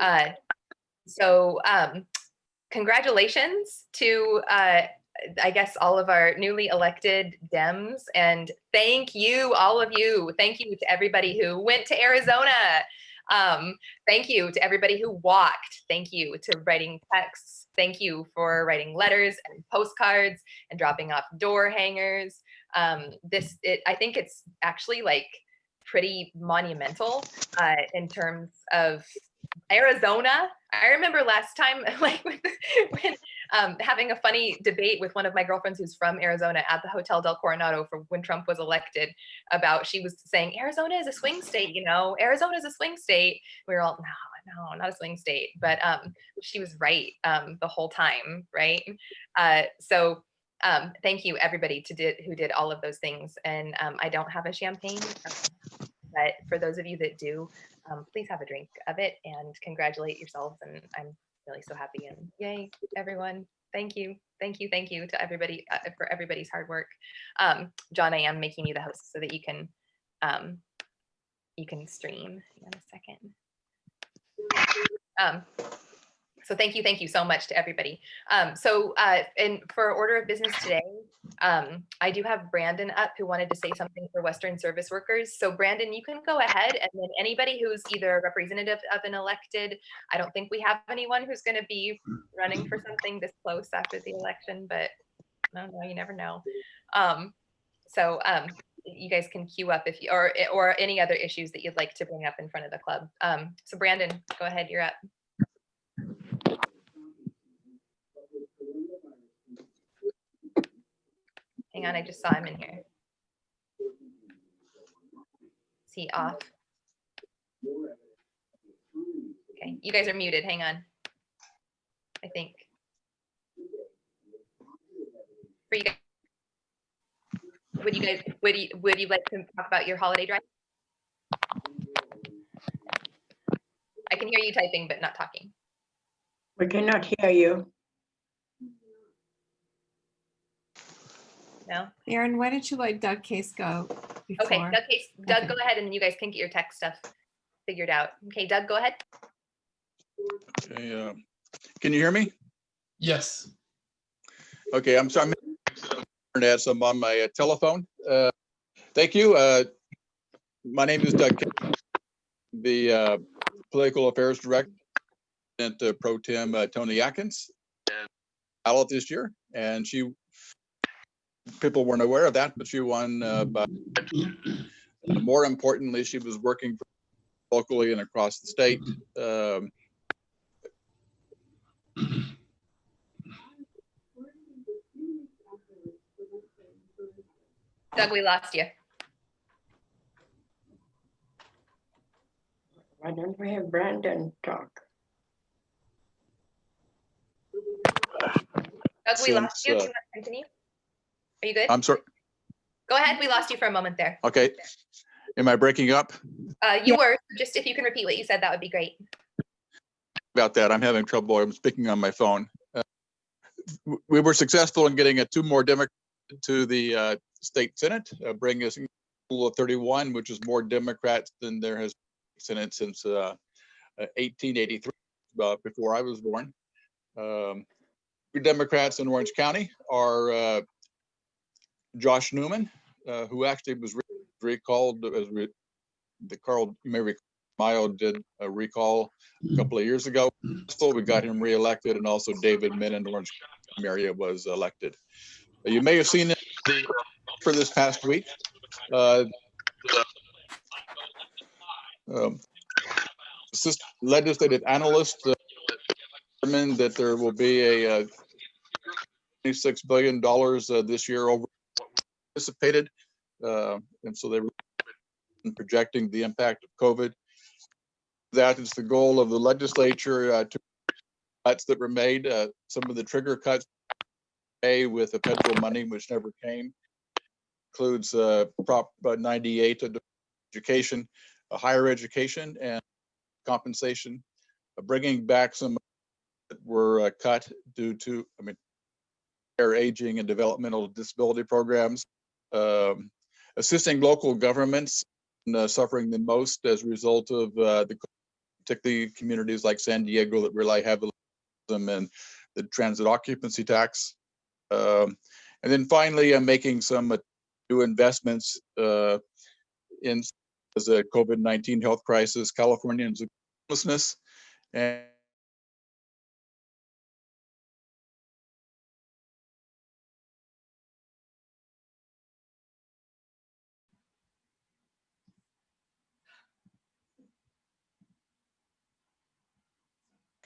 Uh, so um, congratulations to, uh, I guess, all of our newly elected Dems. And thank you, all of you. Thank you to everybody who went to Arizona. Um, thank you to everybody who walked. Thank you to writing texts. Thank you for writing letters and postcards and dropping off door hangers. Um, this, it, I think it's actually like pretty monumental uh, in terms of Arizona. I remember last time, like when um, having a funny debate with one of my girlfriends who's from Arizona at the Hotel Del Coronado for when Trump was elected about, she was saying, Arizona is a swing state, you know, Arizona is a swing state. We were all, no, no, not a swing state, but um, she was right um, the whole time, right? Uh, so um, thank you everybody to did, who did all of those things. And um, I don't have a champagne, but for those of you that do, um, please have a drink of it and congratulate yourselves. And I'm really so happy and yay, everyone. Thank you. Thank you. Thank you to everybody uh, for everybody's hard work. Um, John, I am making you the host so that you can um, you can stream in a second. Um, so thank you, thank you so much to everybody. Um, so uh, and for order of business today, um, I do have Brandon up who wanted to say something for Western service workers. So Brandon, you can go ahead and then anybody who's either representative of an elected, I don't think we have anyone who's gonna be running for something this close after the election, but I don't know, you never know. Um, so um, you guys can queue up if you, or, or any other issues that you'd like to bring up in front of the club. Um, so Brandon, go ahead, you're up. Hang on, I just saw him in here. Is he off? Okay, you guys are muted. Hang on. I think. For you guys. Would you guys, would you, would you like to talk about your holiday drive? I can hear you typing, but not talking. We cannot hear you. No? Aaron, why don't you let Doug Case go Okay. Doug, Case- Doug, Okay. go ahead and you guys can get your tech stuff figured out. Okay, Doug, go ahead. Okay, uh, Can you hear me? Yes. Okay, I'm sorry. I'm Internet, so I'm on my uh, telephone. Uh, Thank you. Uh, My name is Doug, Kemp, the uh, Political Affairs Director, and uh, Pro Tem uh, Toni Atkins. Ballot this year, and she, people weren't aware of that, but she won. uh, by- More importantly, she was working locally and across the state. Um, Doug, we lost you. Why don't we have Brandon talk? Doug, we lost Since, you. Do you uh, want to continue? Are you good? I'm sorry, Go ahead. We lost you for a moment there. okay. Am I breaking up? Uh, you were, just if you can repeat what you said, that would be great. about that. I'm having trouble. I'm speaking on my phone. Uh, We were successful in getting a two more Democrats to the uh, state senate, uh, bringing us a total of 31, which is more Democrats than there has been senate since uh, uh, 1883, uh, before I was born. Um, Democrats in Orange County are uh, Josh Newman, uh, who actually was re- recalled as re- the Carl, you may recall, Mayo did a recall a couple of years ago. So we got him reelected and also David Min in Orange County area was elected. You may have seen it for this past week. Uh, um, Legislative analyst uh, determined that there will be a uh, $26 billion uh, this year over anticipated. Uh, And so they were projecting the impact of COVID that is the goal of the legislature uh, to cuts that were made, uh, some of the trigger cuts a with the federal money, which never came, includes uh, Prop uh, 98 education, higher education and compensation, uh, bringing back some that were uh, cut due to, I mean, their aging and developmental disability programs, um, assisting local governments uh, suffering the most as a result of uh, the particularly communities like San Diego that rely heavily on and the transient occupancy tax. Um, and then finally, I'm making some uh, new investments uh, in as a COVID-19 health crisis, Californians homelessness, and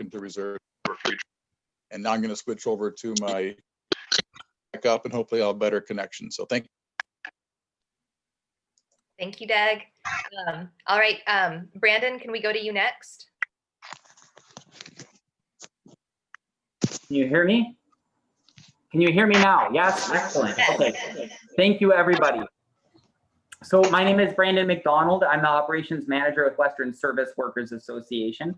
into reserve for future. And now I'm going to switch over to my backup and hopefully I'll have better connection. So thank you. Thank you, Doug. Um, all right, um, Brandon, can we go to you next? Can you hear me? Can you hear me now? Yes, excellent. Okay, thank you, everybody. So my name is Brandon McDonald. I'm the operations manager with Western Service Workers Association.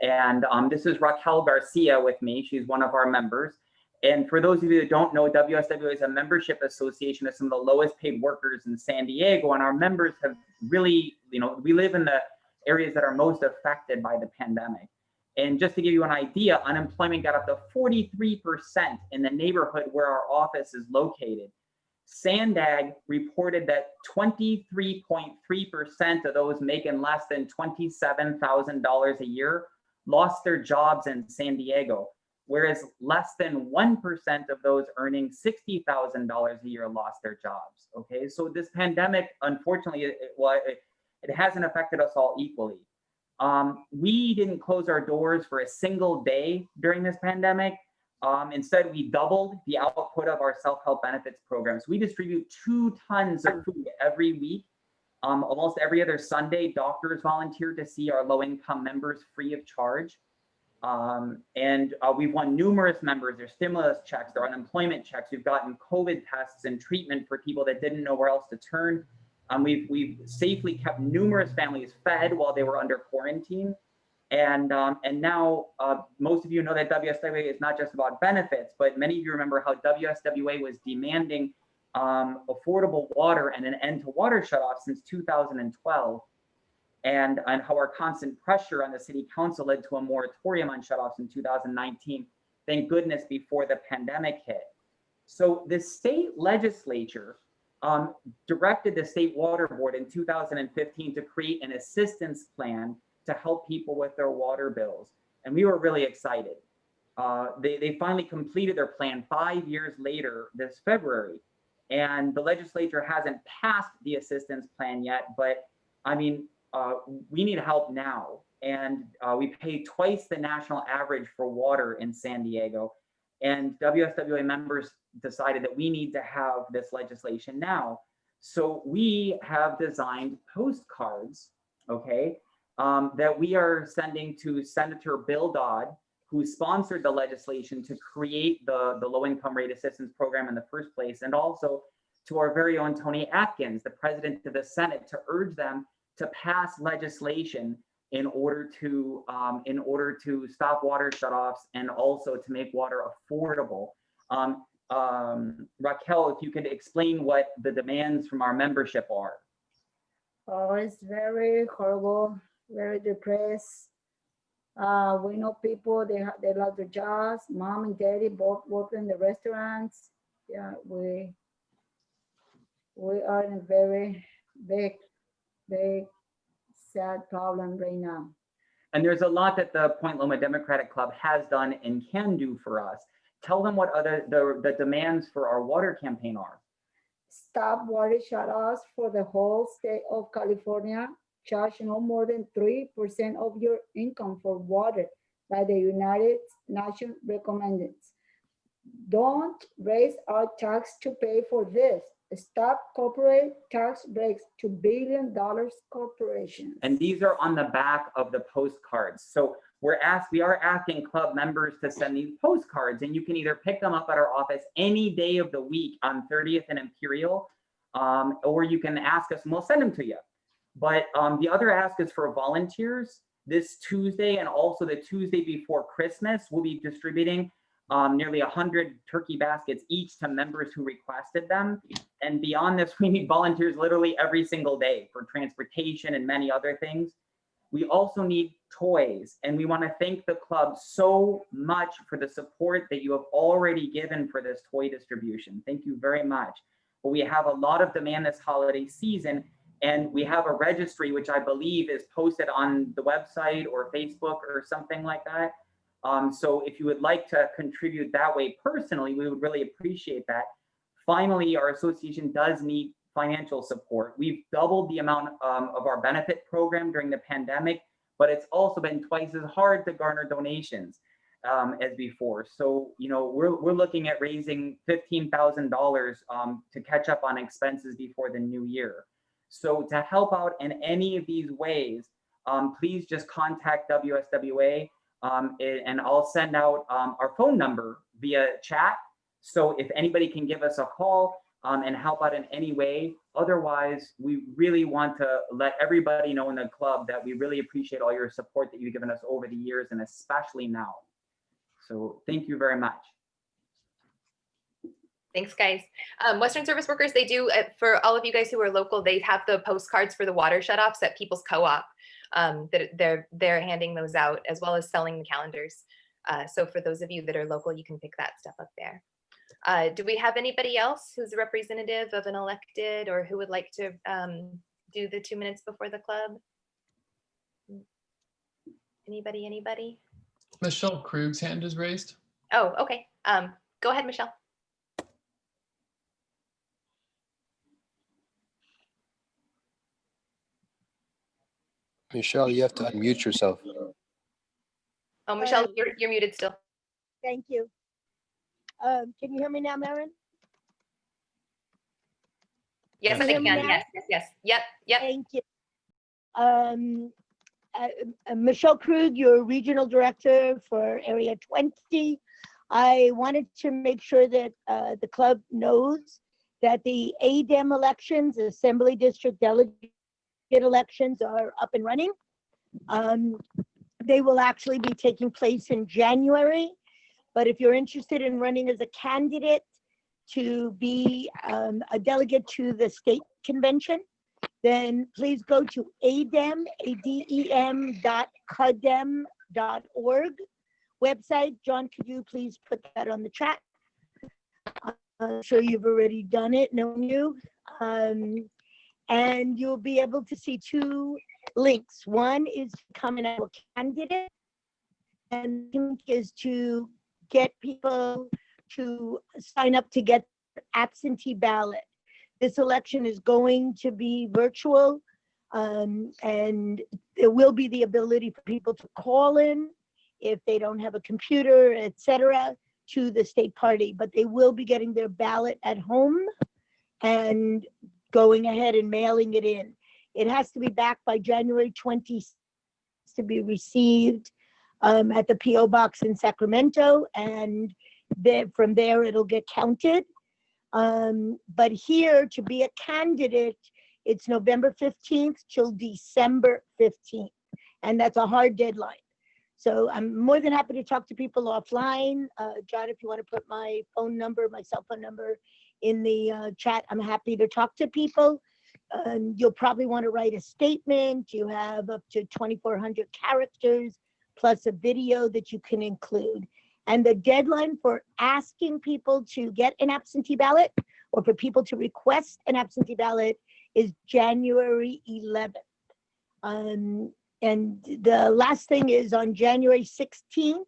And um, this is Raquel Garcia with me. She's one of our members. And for those of you that don't know, WSWA is a membership association of some of the lowest paid workers in San Diego. And our members have really, you know, we live in the areas that are most affected by the pandemic. And just to give you an idea, unemployment got up to 43% in the neighborhood where our office is located. Sandag reported that 23.3% of those making less than $27,000 a year lost their jobs in San Diego, whereas less than 1% of those earning $60,000 a year lost their jobs. Okay, so this pandemic, unfortunately, it, well, it, it hasn't affected us all equally. Um, we didn't close our doors for a single day during this pandemic. Um, instead, we doubled the output of our self-help benefits programs. We distribute two tons of food every week. Um, almost every other Sunday, doctors volunteer to see our low-income members free of charge. Um, and uh, we've won numerous members, their stimulus checks, their unemployment checks. We've gotten COVID tests and treatment for people that didn't know where else to turn. Um, we've, we've safely kept numerous families fed while they were under quarantine. And, um, and now uh, most of you know that WSWA is not just about benefits, but many of you remember how WSWA was demanding um, affordable water and an end to water shutoff since 2012. And, and how our constant pressure on the city council led to a moratorium on shutoffs in 2019. Thank goodness before the pandemic hit. So the state legislature um, directed the state water board in 2015 to create an assistance plan to help people with their water bills. And we were really excited. Uh, they, they finally completed their plan five years later this February. And the legislature hasn't passed the assistance plan yet, but I mean, uh, we need help now. And uh, we pay twice the national average for water in San Diego. And WSWA members decided that we need to have this legislation now. So we have designed postcards, okay, um, that we are sending to Senator Bill Dodd, who sponsored the legislation to create the, the low income rate assistance program in the first place, and also to our very own Toni Atkins, the president of the Senate, to urge them to pass legislation in order to um, in order to stop water shutoffs and also to make water affordable. Um, um, Raquel, if you could explain what the demands from our membership are. Oh, it's very horrible, very depressed. Uh, we know people, they have, they lost their jobs. Mom and daddy both work in the restaurants. Yeah, we, we are in a very big, big, sad problem right now. And there's a lot that the Point Loma Democratic Club has done and can do for us. Tell them what other the, the demands for our water campaign are. Stop water shutoffs for the whole state of California. Charge no more than 3% of your income for water by the United Nations recommendations. Don't raise our tax to pay for this. Stop corporate tax breaks to billion dollars corporations. And these are on the back of the postcards. So we're asked, we are asking club members to send these postcards and you can either pick them up at our office any day of the week on 30th and Imperial, um, or you can ask us and we'll send them to you. But um, the other ask is for volunteers. This Tuesday and also the Tuesday before Christmas, we'll be distributing um, nearly 100 turkey baskets each to members who requested them. And beyond this, we need volunteers literally every single day for transportation and many other things. We also need toys. And we want to thank the club so much for the support that you have already given for this toy distribution. Thank you very much. But we have a lot of demand this holiday season and we have a registry, which I believe is posted on the website or Facebook or something like that. Um, so if you would like to contribute that way personally, we would really appreciate that. Finally, our association does need financial support. We've doubled the amount um, of our benefit program during the pandemic, but it's also been twice as hard to garner donations um, as before. So, you know, we're, we're looking at raising $15,000 um, to catch up on expenses before the new year. So to help out in any of these ways, um, please just contact WSWA um, and I'll send out um, our phone number via chat. So if anybody can give us a call um, and help out in any way, otherwise we really want to let everybody know in the club that we really appreciate all your support that you've given us over the years and especially now. So thank you very much. Thanks, guys. Um, Western Service Workers, they do, uh, for all of you guys who are local, they have the postcards for the water shutoffs at People's Co-op. Um, that they're, they're handing those out as well as selling the calendars. Uh, so for those of you that are local, you can pick that stuff up there. Uh, do we have anybody else who's a representative of an elected or who would like to um, do the two minutes before the club? Anybody, anybody? Michelle Krug's hand is raised. Oh, okay. Um, go ahead, Michelle. Michelle, you have to unmute yourself. Oh, Michelle, you're, you're muted still. Thank you. Um, can you hear me now, Maren? Yes, Can I you can. hear me now? Yes, yes, yes. Yep, yep. Thank you. Um, uh, uh, Michelle Krug, your regional director for Area 20. I wanted to make sure that uh, the club knows that the ADEM elections, Assembly District Delegate elections are up and running. Um, They will actually be taking place in January. But if you're interested in running as a candidate to be um, a delegate to the state convention, then please go to adem, A-D-E-M dot cadem dot org website. John, could you please put that on the chat? I'm sure you've already done it, knowing you. Um, and you'll be able to see two links. One is coming out a candidate and link is to get people to sign up to get absentee ballot. This election is going to be virtual. Um, and there will be the ability for people to call in if they don't have a computer, etc., to the state party, but they will be getting their ballot at home and going ahead and mailing it in. It has to be back by January 20 to be received um, at the PO box in Sacramento, and then from there it'll get counted. Um, but here to be a candidate, it's November 15th till December 15th, and that's a hard deadline. So I'm more than happy to talk to people offline. Uh, John, if you want to put my phone number, my cell phone number in the uh, chat, I'm happy to talk to people. Um, you'll probably want to write a statement. You have up to 2,400 characters plus a video that you can include. And the deadline for asking people to get an absentee ballot or for people to request an absentee ballot is January 11th. Um, and the last thing is on January 16th,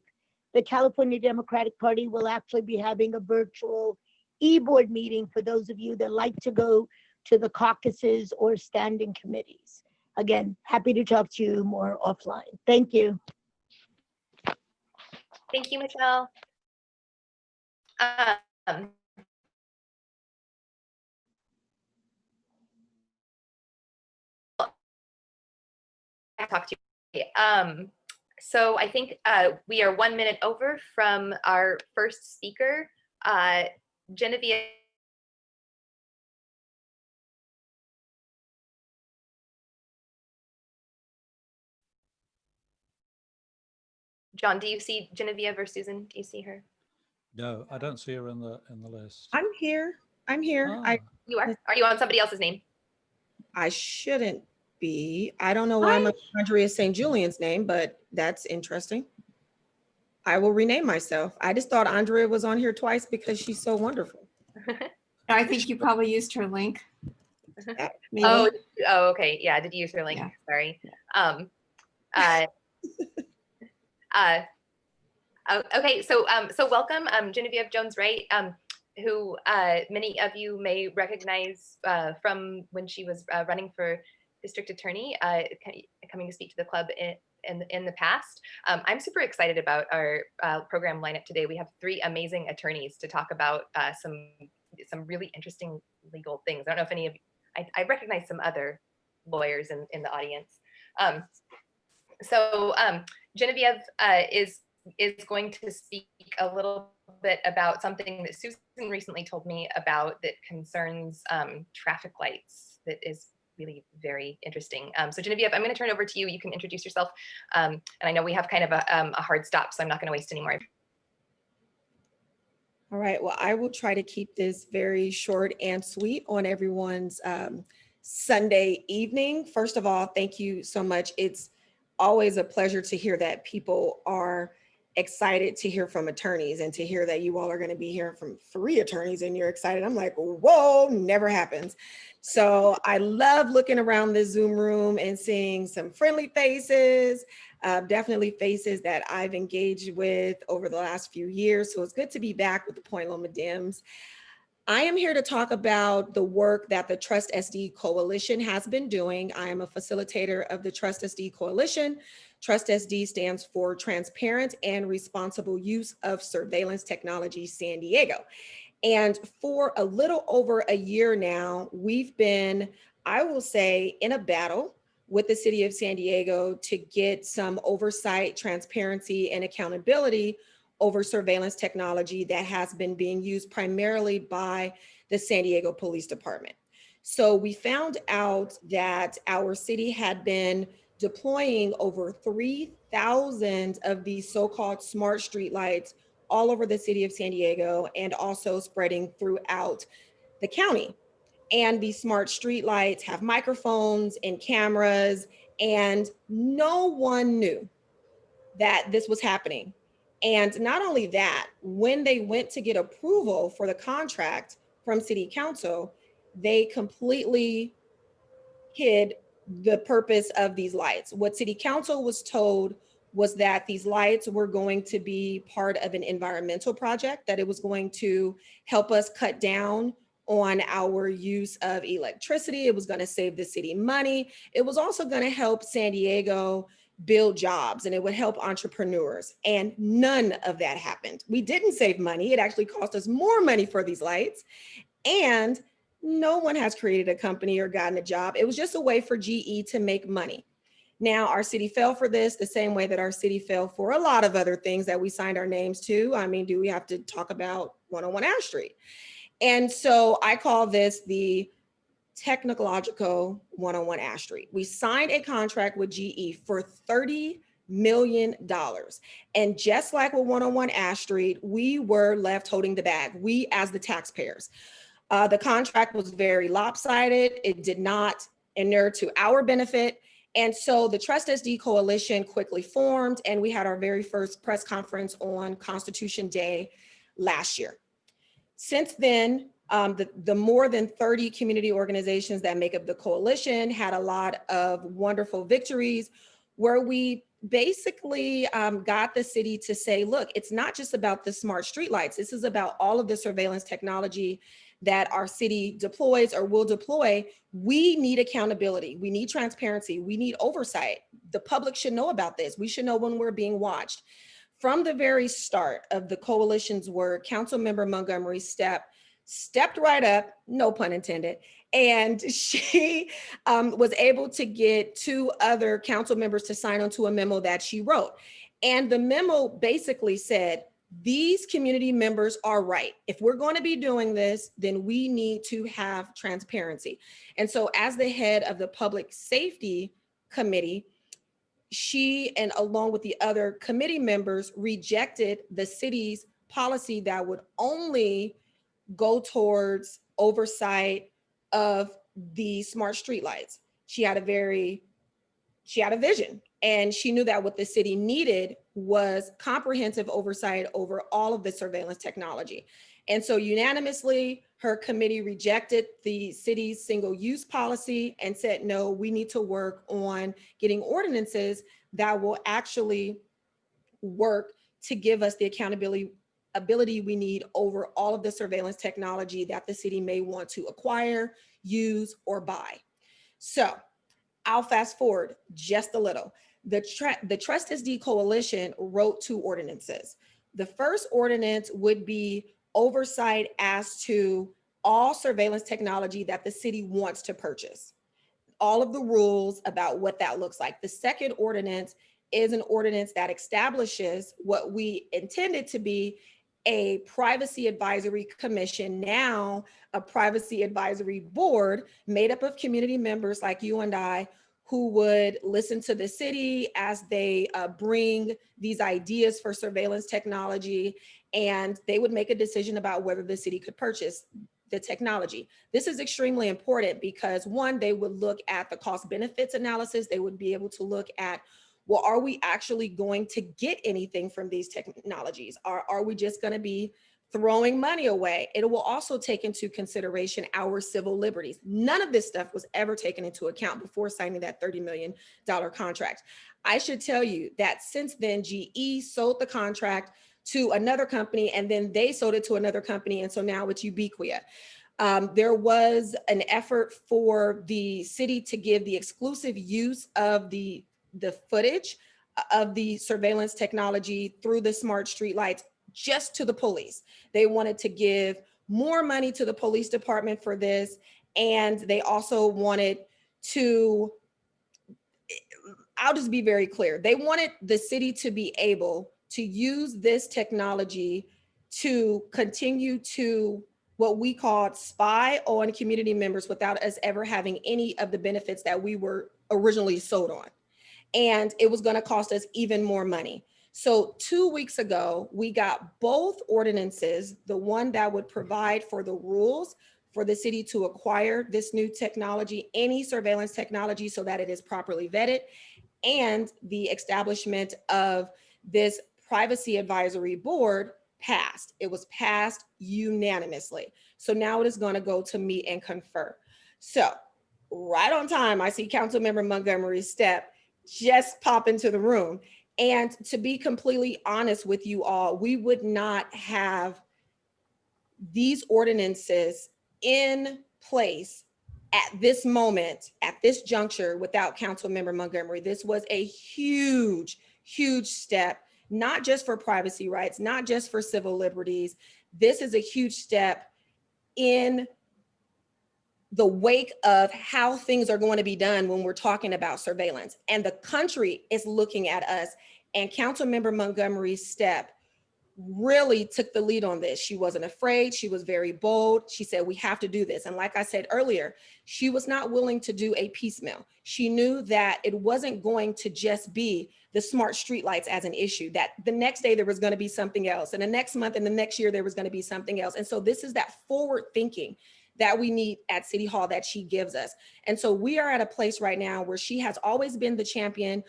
the California Democratic Party will actually be having a virtual e-board meeting for those of you that like to go to the caucuses or standing committees. Again, happy to talk to you more offline. Thank you. Thank you, Michelle. Um, I talked to you. Um, so I think uh, we are one minute over from our first speaker, uh, Genevieve. John, do you see Genevieve or Susan? Do you see her? No, I don't see her in the, in the list. I'm here. I'm here. I, Ah, You are? Are you on somebody else's name? I shouldn't be. I don't know why my Andrea St. Julian's name, but that's interesting. I will rename myself. I just thought Andrea was on here twice because she's so wonderful. I think you probably used her link. Maybe. Oh, oh, okay. Yeah, I did you use her link? Yeah. Sorry. Um, uh, uh, oh, okay, so um, so welcome, um, Genevieve Jones Wright, um, who uh, many of you may recognize uh, from when she was uh, running for district attorney, uh, coming to speak to the club in in, in the past. Um, I'm super excited about our uh, program lineup today. We have three amazing attorneys to talk about uh, some some really interesting legal things. I don't know if any of I, I recognize some other lawyers in, in the audience. Um, so um, Genevieve uh, is is going to speak a little bit about something that Susan recently told me about that concerns um, traffic lights. That is really very interesting. Um, so Genevieve, I'm going to turn it over to you. You can introduce yourself. Um, and I know we have kind of a, um, a hard stop, so I'm not going to waste any more. All right, well, I will try to keep this very short and sweet on everyone's um, Sunday evening. First of all, thank you so much. It's always a pleasure to hear that people are excited to hear from attorneys and to hear that you all are going to be hearing from three attorneys and you're excited. I'm like, whoa, never happens. So I love looking around this Zoom room and seeing some friendly faces, uh, definitely faces that I've engaged with over the last few years. So it's good to be back with the Point Loma Dems. I am here to talk about the work that the Trust SD Coalition has been doing. I am a facilitator of the Trust SD Coalition. Trust SD stands for Transparent and Responsible Use of Surveillance Technology San Diego. And for a little over a year now, we've been, I will say, in a battle with the city of San Diego to get some oversight, transparency, and accountability over surveillance technology that has been being used primarily by the San Diego Police Department. So we found out that our city had been deploying over 3,000 of these so-called smart streetlights all over the city of San Diego and also spreading throughout the county. And these smart streetlights have microphones and cameras and no one knew that this was happening. And not only that, when they went to get approval for the contract from city council, they completely hid the purpose of these lights. What city council was told was that these lights were going to be part of an environmental project, that it was going to help us cut down on our use of electricity. It was going to save the city money. It was also going to help San Diego build jobs and it would help entrepreneurs. And none of that happened. We didn't save money. It actually cost us more money for these lights. And no one has created a company or gotten a job. It was just a way for GE to make money. Now, our city fell for this the same way that our city fell for a lot of other things that we signed our names to. I mean, do we have to talk about 101 Ash Street? And so I call this the technological 101 Ash Street. We signed a contract with GE for 30 million dollars. And just like with 101 Ash Street, we were left holding the bag, we as the taxpayers. Uh, the contract was very lopsided. It did not inure to our benefit. And so the Trust SD Coalition quickly formed and we had our very first press conference on Constitution Day last year. Since then, um, the, the more than 30 community organizations that make up the coalition had a lot of wonderful victories where we basically um, got the city to say, look, it's not just about the smart streetlights. This is about all of the surveillance technology that our city deploys or will deploy. We need accountability. We need transparency. We need oversight. The public should know about this. We should know when we're being watched. From the very start of the coalition's work, Councilmember Montgomery Steppe stepped right up, no pun intended, and she um, was able to get two other council members to sign onto a memo that she wrote. And the memo basically said, these community members are right. If we're going to be doing this, then we need to have transparency. And so as the head of the public safety committee, she and along with the other committee members rejected the city's policy that would only go towards oversight of the smart streetlights. she had a very, she had a vision. And she knew that what the city needed was comprehensive oversight over all of the surveillance technology. And so unanimously, her committee rejected the city's single use policy and said, no, we need to work on getting ordinances that will actually work to give us the accountability ability we need over all of the surveillance technology that the city may want to acquire, use, or buy. So I'll fast forward just a little. The, the Trust Coalition wrote two ordinances. The first ordinance would be oversight as to all surveillance technology that the city wants to purchase. All of the rules about what that looks like. The second ordinance is an ordinance that establishes what we intended to be a privacy advisory commission, now a privacy advisory board made up of community members like you and I who would listen to the city as they uh, bring these ideas for surveillance technology and they would make a decision about whether the city could purchase the technology. This is extremely important because one, they would look at the cost benefits analysis. They would be able to look at well, are we actually going to get anything from these technologies? Are, are we just going to be throwing money away? It will also take into consideration our civil liberties. None of this stuff was ever taken into account before signing that $30 million contract. I should tell you that since then, GE sold the contract to another company and then they sold it to another company. And so now it's Ubicquia. Um, there was an effort for the city to give the exclusive use of the the footage of the surveillance technology through the smart streetlights just to the police. They wanted to give more money to the police department for this. And they also wanted to, I'll just be very clear. They wanted the city to be able to use this technology to continue to what we called spy on community members without us ever having any of the benefits that we were originally sold on and it was going to cost us even more money. So two weeks ago, we got both ordinances, the one that would provide for the rules for the city to acquire this new technology, any surveillance technology so that it is properly vetted, and the establishment of this privacy advisory board passed. It was passed unanimously. So now it is going to go to meet and confer. So right on time, I see Councilmember Montgomery Steppe just pop into the room. And to be completely honest with you all, we would not have these ordinances in place at this moment, at this juncture without Council Member Montgomery. This was a huge, huge step, not just for privacy rights, not just for civil liberties. This is a huge step in the wake of how things are going to be done when we're talking about surveillance. And the country is looking at us and Council Member Montgomery Steppe really took the lead on this. She wasn't afraid. She was very bold. She said, we have to do this. And like I said earlier, she was not willing to do a piecemeal. She knew that it wasn't going to just be the smart streetlights as an issue, that the next day there was going to be something else. And the next month and the next year, there was going to be something else. And so this is that forward thinking that we need at City Hall that she gives us. And so we are at a place right now where she has always been the champion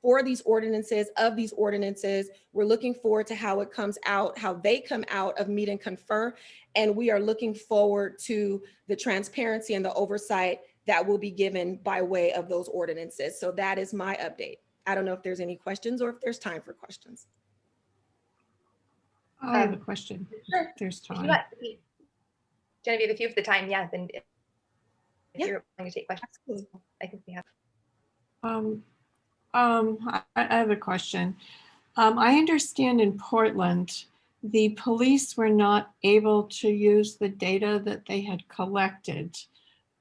for these ordinances, of these ordinances. We're looking forward to how it comes out, how they come out of meet and confer. And we are looking forward to the transparency and the oversight that will be given by way of those ordinances. So that is my update. I don't know if there's any questions or if there's time for questions. I have a Um, question. Sure. There's time. Want- Genevieve, if you have the time, yeah, then if Yeah. you're going to take questions, Absolutely. I think we have. Um, um, I, I have a question. Um, I understand in Portland, the police were not able to use the data that they had collected.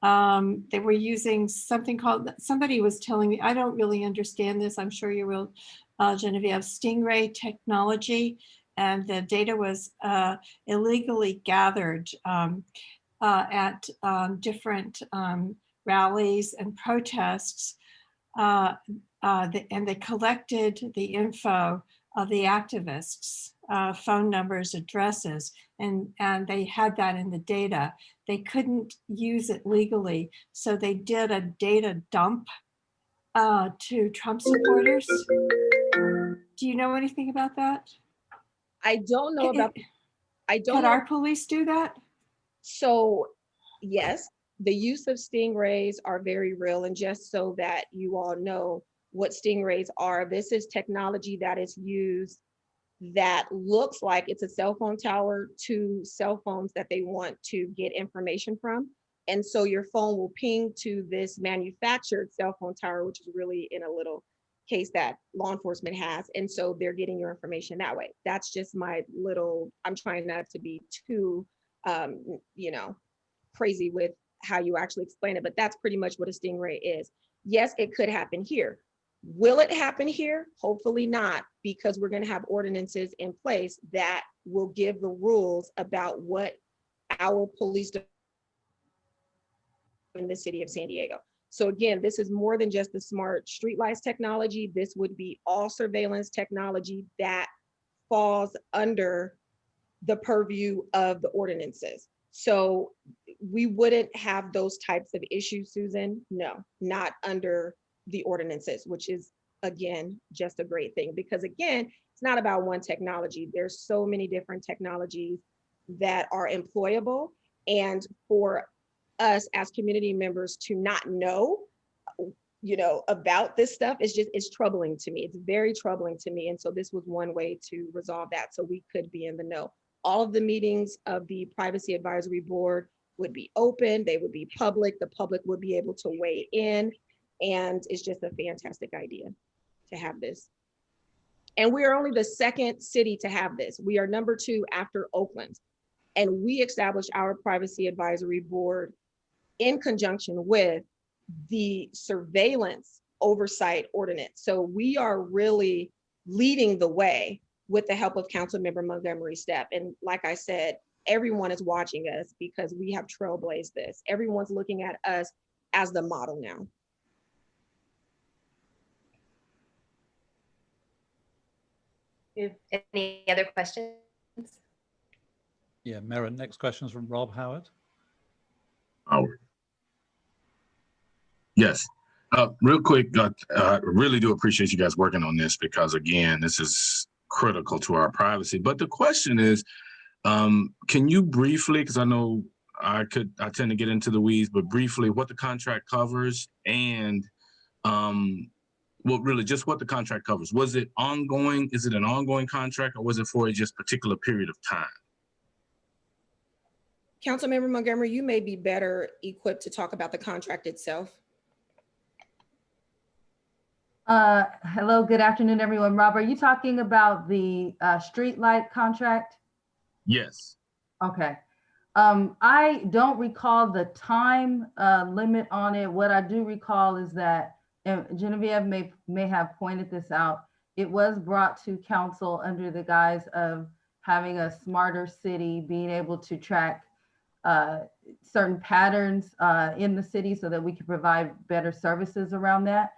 Um, they were using something called, somebody was telling me, I don't really understand this. I'm sure you will, uh, Genevieve, Stingray technology. And the data was uh, illegally gathered um, uh, at um, different um, rallies and protests. Uh, uh, the, and they collected the info of the activists uh, phone numbers, addresses, and, and they had that in the data. They couldn't use it legally, so they did a data dump uh, to Trump supporters. Do you know anything about that? I don't know about, eh, I don't Could know. our police do that? So yes, the use of stingrays are very real. And just so that you all know what stingrays are, this is technology that is used that looks like it's a cell phone tower to cell phones that they want to get information from. And so your phone will ping to this manufactured cell phone tower, which is really in a little case that law enforcement has. And so they're getting your information that way. That's just my little, I'm trying not to be too um, you know, crazy with how you actually explain it, but that's pretty much what a stingray is. Yes, it could happen here. Will it happen here? Hopefully not, because we're gonna have ordinances in place that will give the rules about what our police in the city of San Diego. So again, this is more than just the smart streetlights technology. This would be all surveillance technology that falls under the purview of the ordinances. So we wouldn't have those types of issues, Susan. No, not under the ordinances, which is again, just a great thing because again, it's not about one technology. There's so many different technologies that are employable. And for us as community members to not know, you know, about this stuff is just, it's troubling to me. It's very troubling to me. And so this was one way to resolve that so we could be in the know all of the meetings of the Privacy Advisory Board would be open, they would be public, the public would be able to weigh in. And it's just a fantastic idea to have this. And we are only the second city to have this. We are number two after Oakland. And we established our Privacy Advisory Board in conjunction with the surveillance oversight ordinance. So we are really leading the way with the help of Councilmember Montgomery Steppe. And like I said, everyone is watching us because we have trailblazed this. Everyone's looking at us as the model now. Any other questions? Yeah, Maren, next question is from Rob Howard. Howard. Yes, uh, real quick, I uh, really do appreciate you guys working on this because again, this is critical to our privacy. But the question is, um, can you briefly, because I know I could, I tend to get into the weeds, but briefly what the contract covers and um, really just what the contract covers. Was it ongoing? Is it an ongoing contract or was it for a just particular period of time? Councilmember Montgomery, you may be better equipped to talk about the contract itself. Uh, hello, good afternoon, everyone. Rob, are you talking about the uh, street light contract? Yes. Okay. Um, I don't recall the time uh, limit on it. What I do recall is that and Genevieve may may have pointed this out. It was brought to council under the guise of having a smarter city, being able to track uh, certain patterns uh, in the city so that we could provide better services around that.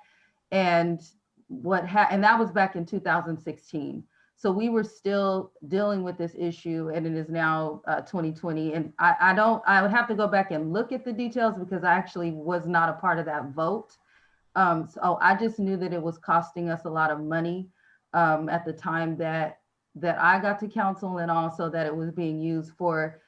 And what ha and that was back in 2016. So we were still dealing with this issue and it is now uh, 2020. And I, I don't, I would have to go back and look at the details because I actually was not a part of that vote. Um, so I just knew that it was costing us a lot of money um, at the time that that I got to council and also that it was being used for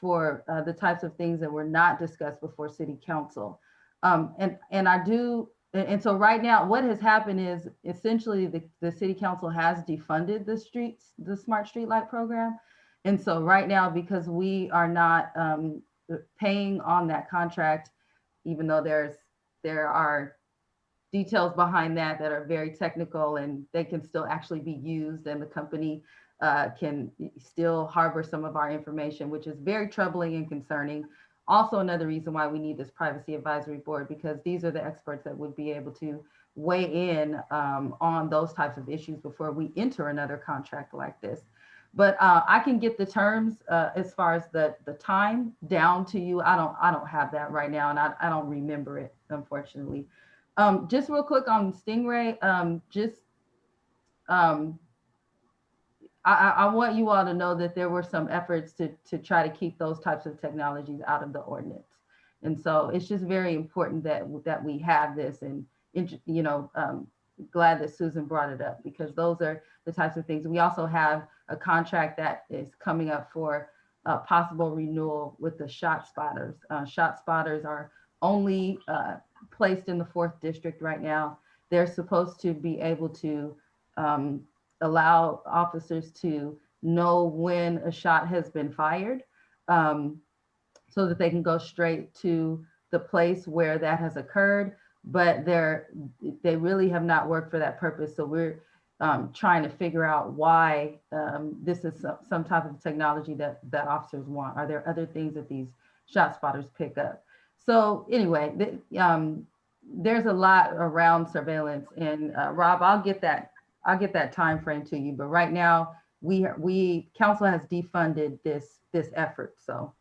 for uh, the types of things that were not discussed before city council. Um, and, and I do, and, and so right now what has happened is essentially the, the city council has defunded the streets, the smart street light program. And so right now, because we are not um, paying on that contract, even though there's, there are details behind that that are very technical and they can still actually be used and the company uh, can still harbor some of our information, which is very troubling and concerning. Also another reason why we need this privacy advisory board because these are the experts that would be able to weigh in um, on those types of issues before we enter another contract like this. But uh, I can get the terms uh, as far as the the time down to you. I don't I don't have that right now, and I, I don't remember it unfortunately. Um, just real quick on Stingray, um, just um, I, I, want you all to know that there were some efforts to, to try to keep those types of technologies out of the ordinance. And so it's just very important that, that we have this and, you know, um, glad that Susan brought it up because those are the types of things. We also have a contract that is coming up for uh, possible renewal with the shot spotters. Uh, shot spotters are only uh, placed in the fourth district right now. They're supposed to be able to um, allow officers to know when a shot has been fired um, so that they can go straight to the place where that has occurred. But they're, they really have not worked for that purpose. So we're um, trying to figure out why um, this is some, some type of technology that, that officers want. Are there other things that these shot spotters pick up? So anyway, um, there's a lot around surveillance and uh, Rob, I'll get that, I'll get that time frame to you. But right now, we, we, council has defunded this, this effort. So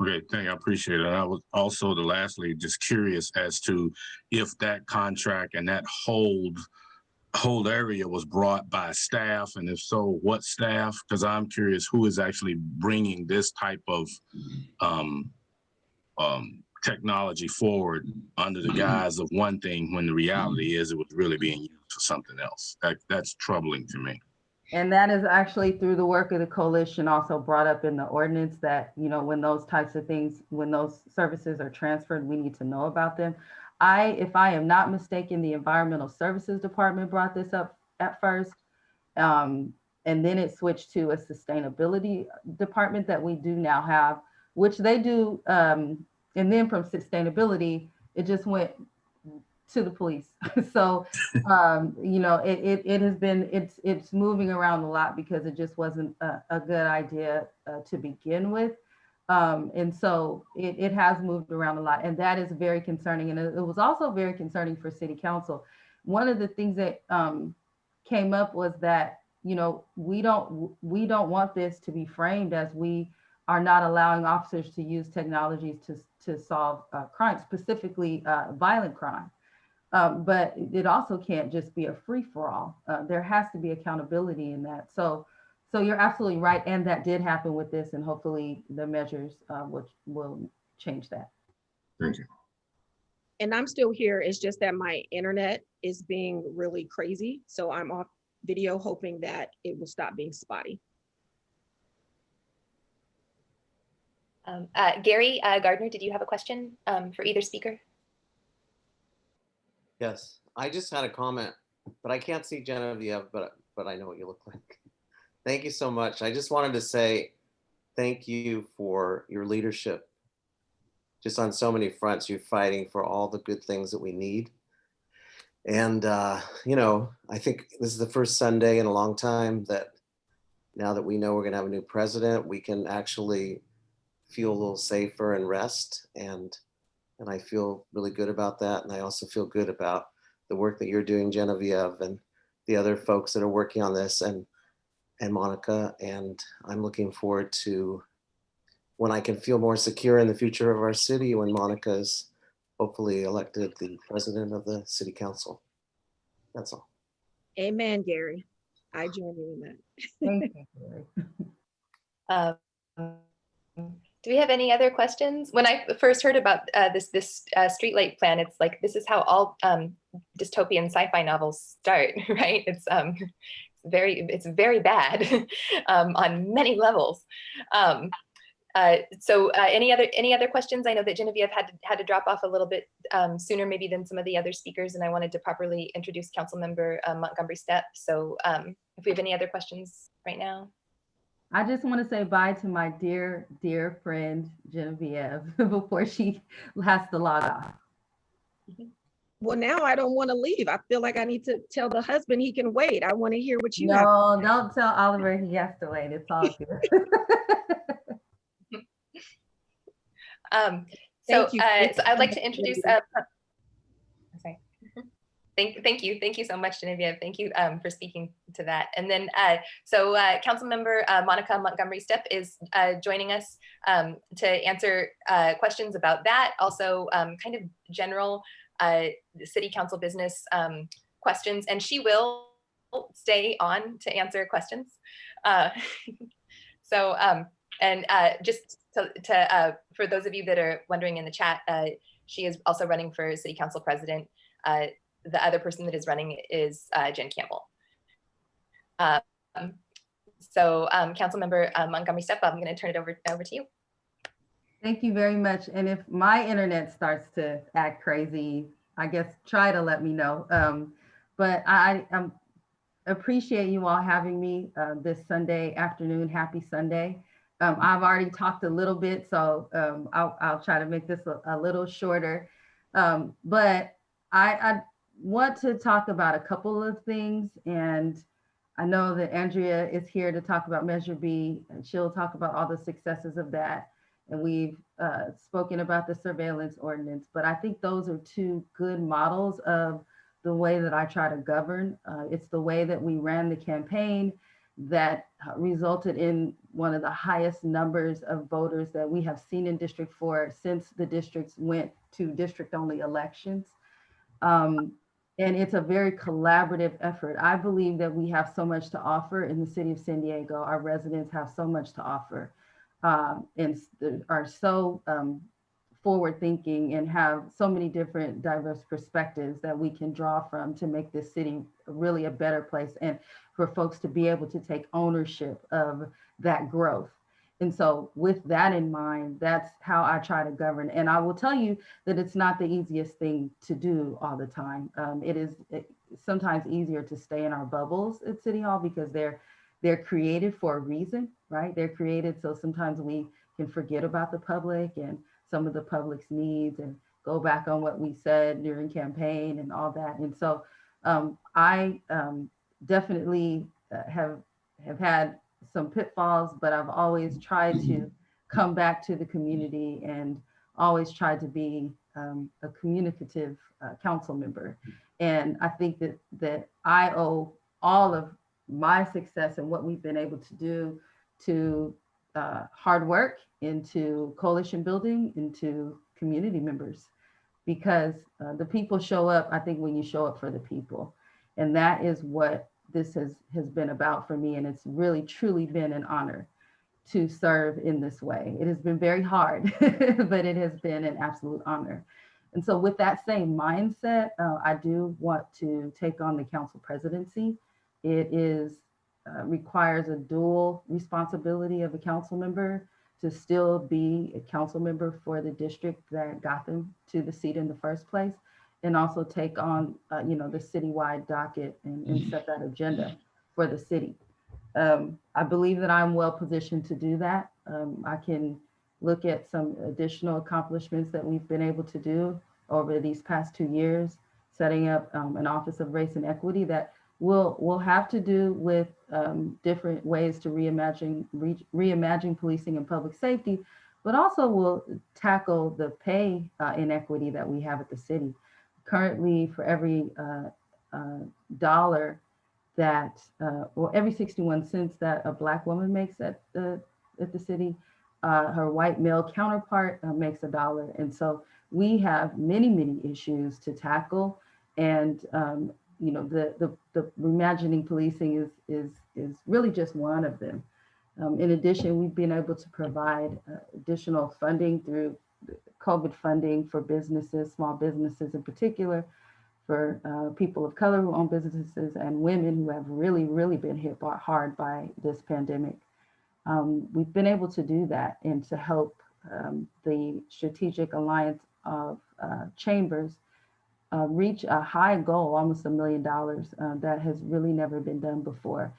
Okay, thank you. I appreciate it. I was also the lastly, just curious as to if that contract and that hold whole area was brought by staff and if so, what staff? Because I'm curious who is actually bringing this type of um, um, technology forward under the guise of one thing when the reality is it was really being used for something else. That that's troubling to me. And that is actually through the work of the coalition also brought up in the ordinance that, you know, when those types of things, when those services are transferred, we need to know about them. I, if I am not mistaken, the Environmental Services Department brought this up at first. Um, and then it switched to a sustainability department that we do now have, which they do. Um, and then from sustainability, it just went to the police. so, um, you know, it, it, it has been, it's, it's moving around a lot because it just wasn't a, a good idea uh, to begin with. Um, and so it, it has moved around a lot and that is very concerning. And it, was also very concerning for city council. One of the things that um, came up was that, you know, we don't, we don't want this to be framed as we are not allowing officers to use technologies to, to solve uh, crime, specifically uh, violent crime. Um, but it also can't just be a free for all. Uh, there has to be accountability in that. So, so you're absolutely right, and that did happen with this, and hopefully the measures uh, will will change that. Thank you. And I'm still here. It's just that my internet is being really crazy. So I'm off video hoping that it will stop being spotty. Um, uh, Gary uh, Gardner, did you have a question um, for either speaker? Yes, I just had a comment, but I can't see Genevieve, but, but I know what you look like. Thank you so much. I just wanted to say thank you for your leadership. Just on so many fronts, you're fighting for all the good things that we need. And, uh, you know, I think this is the first Sunday in a long time that now that we know we're gonna have a new president, we can actually feel a little safer and rest. And and I feel really good about that. And I also feel good about the work that you're doing, Genevieve, and the other folks that are working on this and and Monica. And I'm looking forward to when I can feel more secure in the future of our city when Monica is hopefully elected the president of the city council. That's all. Amen, Gary. I join you in that. Thank you. Um, do we have any other questions? When I first heard about uh, this this uh, streetlight plan, it's like this is how all um, dystopian sci-fi novels start, right? It's um, very it's very bad um, on many levels. Um, uh, so uh, any other any other questions? I know that Genevieve had to, had to drop off a little bit um, sooner maybe than some of the other speakers, and I wanted to properly introduce Council Member uh, Montgomery Steppe. So um, if we have any other questions right now. I just want to say bye to my dear, dear friend Genevieve before she has to log off. Well, now I don't want to leave. I feel like I need to tell the husband he can wait. I want to hear what you have. No, don't tell Oliver he has to wait. It's all good. Um, so, you. uh, so I'd like to introduce, uh, sorry. Thank, thank you. Thank you so much, Genevieve. Thank you um, for speaking to that. And then, uh, so uh, Council Member uh, Monica Montgomery Steppe is uh, joining us um, to answer uh, questions about that. Also, um, kind of general uh, city council business um, questions. And she will stay on to answer questions. So, um, and just to, to for those of you that are wondering in the chat, she is also running for city council president. Uh, the other person that is running is uh, Jen Campbell. Um, so, um, council member uh, Montgomery Steppe, I'm going to turn it over over to you. Thank you very much. And if my internet starts to act crazy, I guess try to let me know. Um, but I um, appreciate you all having me uh, this Sunday afternoon. Happy Sunday. Um, I've already talked a little bit, so um, I'll, I'll try to make this a, a little shorter. Um, but I, I want to talk about a couple of things. And I know that Andrea is here to talk about Measure B, and she'll talk about all the successes of that and we've uh, spoken about the surveillance ordinance, but I think those are two good models of the way that I try to govern. Uh, it's the way that we ran the campaign that resulted in one of the highest numbers of voters that we have seen in District 4 since the districts went to district-only elections. Um, and it's a very collaborative effort. I believe that we have so much to offer in the city of San Diego. Our residents have so much to offer um, and are so um, forward thinking and have so many different diverse perspectives that we can draw from to make this city really a better place and for folks to be able to take ownership of that growth. And so with that in mind, that's how I try to govern. And I will tell you that it's not the easiest thing to do all the time. Um, it is sometimes easier to stay in our bubbles at City Hall because they're they're created for a reason, right? They're created so sometimes we can forget about the public and some of the public's needs and go back on what we said during campaign and all that. And so um, I um, definitely uh, have have had some pitfalls, but I've always tried to come back to the community and always tried to be um, a communicative uh, council member. And I think that that I owe all of my success and what we've been able to do to uh, hard work, into coalition building, into community members, because uh, the people show up, I think, when you show up for the people. And that is what this has, has been about for me. And it's really, truly been an honor to serve in this way. It has been very hard, but it has been an absolute honor. And so with that same mindset, uh, I do want to take on the council presidency. It is uh, requires a dual responsibility of a council member to still be a council member for the district that got them to the seat in the first place, and also take on, uh, you know, the citywide docket and, and, set that agenda for the city. Um, I believe that I'm well positioned to do that. Um, I can look at some additional accomplishments that we've been able to do over these past two years, setting up um, an Office of Race and Equity that will will have to do with um, different ways to reimagine re, reimagine policing and public safety, but also will tackle the pay uh, inequity that we have at the city. Currently, for every uh, uh, dollar that, uh, well, every 61 cents that a Black woman makes at the at the city, her white male counterpart makes a dollar, and so we have many many issues to tackle, and um, you know, the, the, the reimagining policing is, is, is really just one of them. Um, in addition, we've been able to provide uh, additional funding through COVID funding for businesses, small businesses in particular, for uh, people of color who own businesses and women who have really, really been hit hard by this pandemic. Um, we've been able to do that and to help um, the Strategic Alliance of uh, Chambers uh, reach a high goal, almost a million dollars, uh, that has really never been done before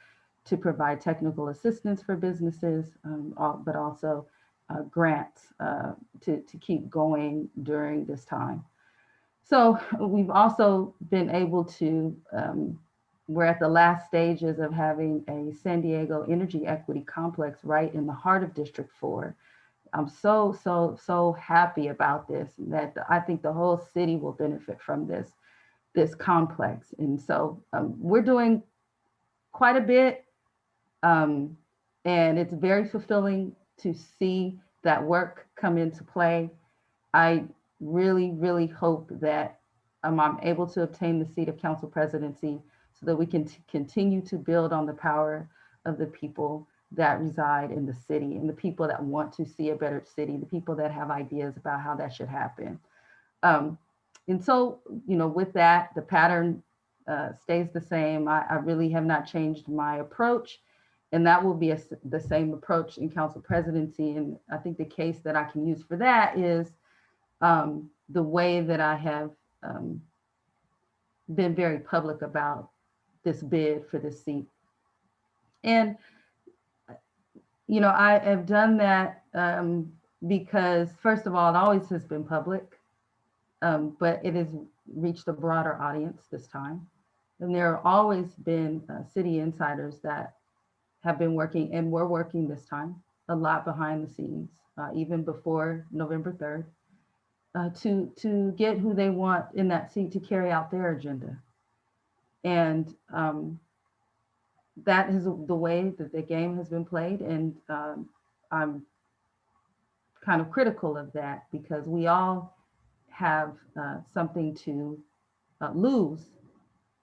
to provide technical assistance for businesses, um, but also uh, grants uh, to, to keep going during this time. So we've also been able to, um, we're at the last stages of having a San Diego Energy Equity Complex right in the heart of District 4. I'm so, so, so happy about this that I think the whole city will benefit from this, this complex. And so um, we're doing quite a bit um, and it's very fulfilling to see that work come into play. I really, really hope that um, I'm able to obtain the seat of council presidency so that we can continue to build on the power of the people that reside in the city and the people that want to see a better city, the people that have ideas about how that should happen. Um, and so, you know, with that, the pattern uh, stays the same. I, I really have not changed my approach. And that will be a the same approach in council presidency. And I think the case that I can use for that is um, the way that I have um, been very public about this bid for this seat. And, you know, I have done that um, because, first of all, it always has been public, um, but it has reached a broader audience this time. And there have always been uh, city insiders that have been working and were working this time a lot behind the scenes, uh, even before November 3rd, uh, to, to get who they want in that seat to carry out their agenda. And um, that is the way that the game has been played. And um, I'm kind of critical of that because we all have uh, something to uh, lose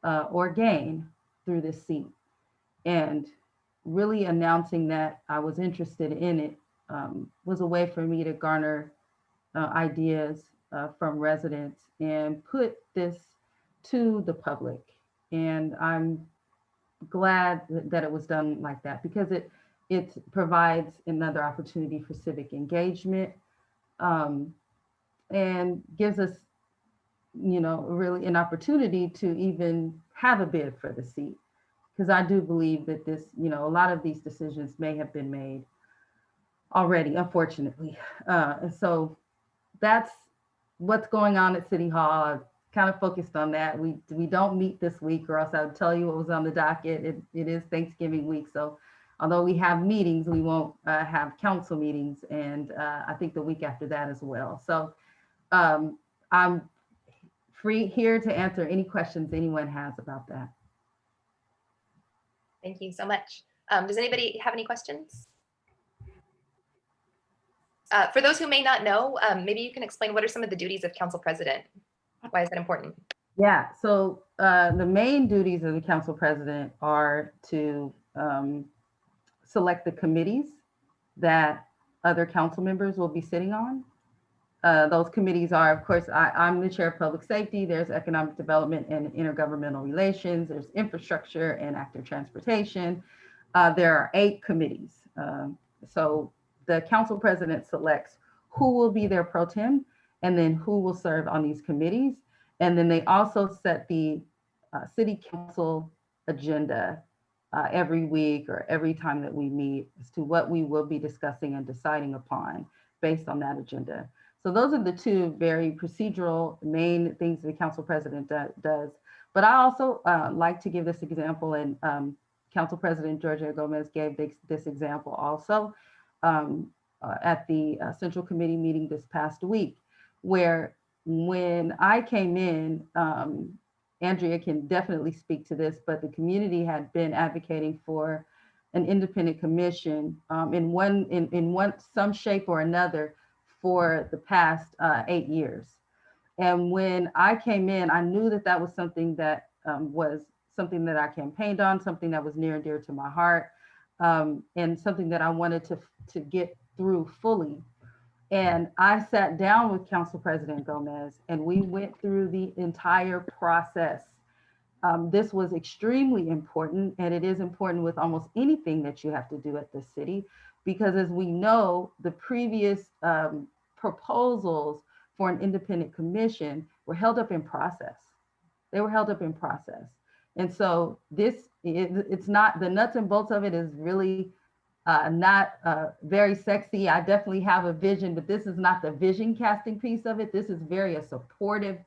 uh, or gain through this seat. And really announcing that I was interested in it um, was a way for me to garner uh, ideas uh, from residents and put this to the public. And I'm glad that it was done like that because it it provides another opportunity for civic engagement um, and gives us, you know, really an opportunity to even have a bid for the seat. Because I do believe that this, you know, a lot of these decisions may have been made already, unfortunately. Uh, and so that's what's going on at City Hall. I've kind of focused on that. We we don't meet this week, or else I would tell you what was on the docket. It, it is Thanksgiving week, so although we have meetings, we won't uh, have council meetings, and uh, I think the week after that as well. So um, I'm free here to answer any questions anyone has about that. Thank you so much. Um, does anybody have any questions? Uh, for those who may not know, um, maybe you can explain what are some of the duties of council president? Why is that important? Yeah, so uh, the main duties of the council president are to um, select the committees that other council members will be sitting on. Uh, those committees are, of course, I, I'm the chair of public safety. There's economic development and intergovernmental relations. There's infrastructure and active transportation. Uh, there are eight committees. Um, so the council president selects who will be their pro tem and then who will serve on these committees. And then they also set the uh, city council agenda uh, every week or every time that we meet as to what we will be discussing and deciding upon based on that agenda. So those are the two very procedural main things the council president do, does. But I also uh, like to give this example and um, Council President Georgette Gomez gave this, this example also um, uh, at the uh, Central Committee meeting this past week, where when I came in, um, Andrea can definitely speak to this, but the community had been advocating for an independent commission um, in one in, in one some shape or another for the past uh, eight years. And when I came in, I knew that that was something that um, was something that I campaigned on, something that was near and dear to my heart, um, and something that I wanted to, to get through fully. And I sat down with Council President Gomez and we went through the entire process. Um, this was extremely important and it is important with almost anything that you have to do at the city because as we know, the previous um, proposals for an independent commission were held up in process. They were held up in process. And so this, it, it's not, the nuts and bolts of it is really uh, not uh, very sexy. I definitely have a vision, but this is not the vision casting piece of it. This is very a supportive,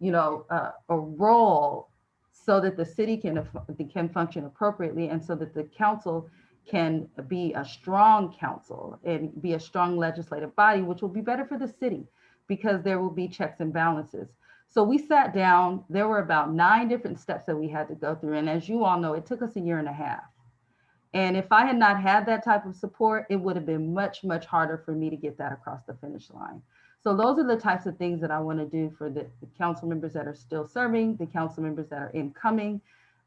you know, uh, a role so that the city can, can function appropriately and so that the council can be a strong council and be a strong legislative body, which will be better for the city because there will be checks and balances. So we sat down, there were about nine different steps that we had to go through. And as you all know, it took us a year and a half. And if I had not had that type of support, it would have been much, much harder for me to get that across the finish line. So those are the types of things that I want to do for the, the council members that are still serving, the council members that are incoming,